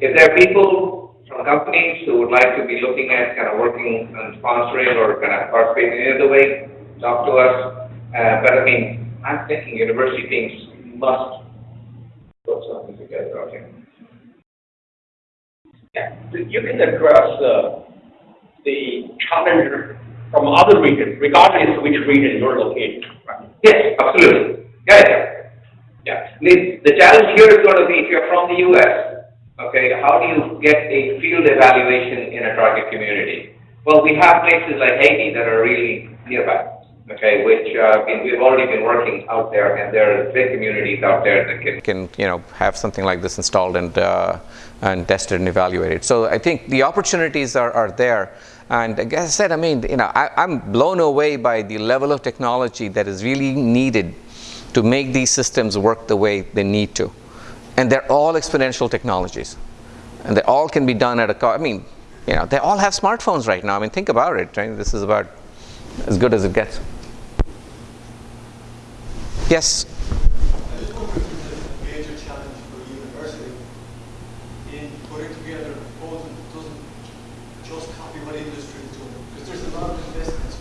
if there are people from companies who would like to be looking at kind of working on sponsoring or kind of participating in any other way, talk to us. Uh, but I mean, I'm thinking university teams must put something together, okay? Yeah, you can address uh, the challenge from other regions, regardless of which region you're located. right? Yes, absolutely. Yeah, yeah. Yeah. The, the challenge here is going to be if you're from the US, okay, how do you get a field evaluation in a target community? Well, we have places like Haiti that are really nearby, okay, which uh, we- we've already been working out there, and there are big communities out there that can can you know have something like this installed and uh, and tested and evaluated. So I think the opportunities are, are there. And as I said, I mean, you know, I, I'm blown away by the level of technology that is really needed to make these systems work the way they need to. And they're all exponential technologies. And they all can be done at a co- I mean, you know, they all have smartphones right now. I mean, think about it, right? This is about as good as it gets. Yes? major challenge for a university in putting together a proposal that doesn't just copy what industry is doing. Because there's a lot of investment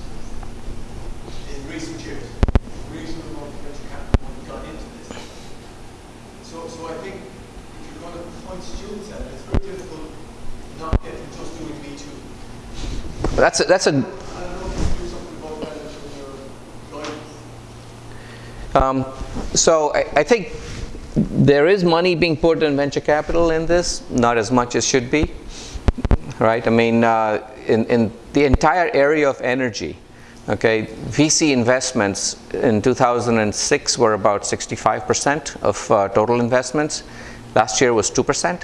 in recent years, reasonable amount of venture capital money gone into this. So, so I think if you're going to point students at it, it's very difficult not get them just doing Me Too. That's a, that's a. Um, so I, I think there is money being put in venture capital in this, not as much as should be, right? I mean, uh, in, in the entire area of energy, okay, VC investments in 2006 were about 65% of uh, total investments. Last year was 2%.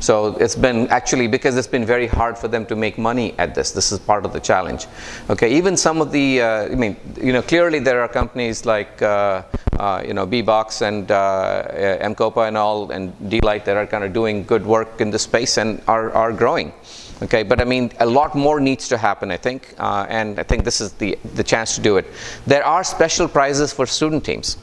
So it's been actually because it's been very hard for them to make money at this. This is part of the challenge. Okay, even some of the, uh, I mean, you know, clearly there are companies like, uh, uh, you know, BBOXX and uh, M-KOPA and all, and d.light that are kind of doing good work in this space and are, are growing. Okay, but I mean, a lot more needs to happen, I think, uh, and I think this is the, the chance to do it. There are special prizes for student teams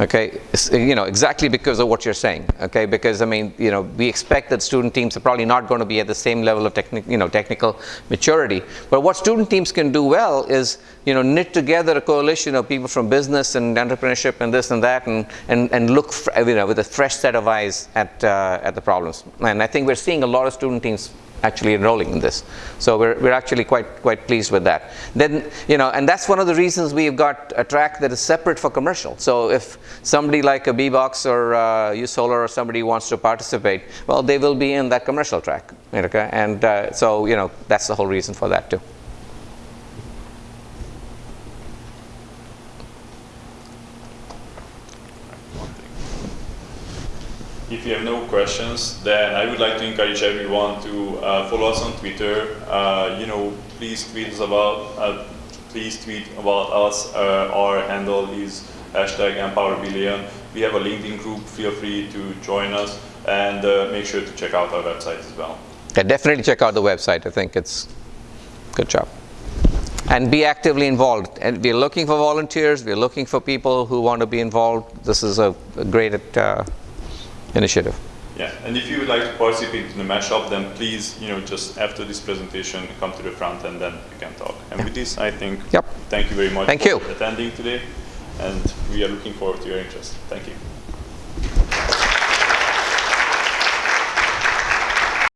okay you know exactly because of what you're saying okay? Because i mean you know we expect that student teams are probably not going to be at the same level of technic you know technical maturity. But what student teams can do well is you know knit together a coalition of people from business and entrepreneurship and this and that and and, and look you know with a fresh set of eyes at uh, at the problems. And i think we're seeing a lot of student teams actually enrolling in this. So we're, we're actually quite quite pleased with that. Then you know, and that's one of the reasons we've got a track that is separate for commercial. So if somebody like a BBOXX or uh, USolar or somebody wants to participate, well, they will be in that commercial track. Okay, and uh, so you know that's the whole reason for that too. If you have no questions, then I would like to encourage everyone to uh, follow us on Twitter. Uh, you know, please tweet us about, uh, please tweet about us. Uh, our handle is hashtag EmpowerBillion. We have a LinkedIn group. Feel free to join us and make sure to check out our website as well. Yeah, definitely check out the website. I think it's good job. And be actively involved. And we're looking for volunteers. We're looking for people who want to be involved. This is a, a great uh, initiative. Yeah, and if you would like to participate in the mashup, then please, you know, just after this presentation, come to the front and then you can talk. And with this, I think, Yep. thank you very much Thank for you. attending today, and we are looking forward to your interest. Thank you.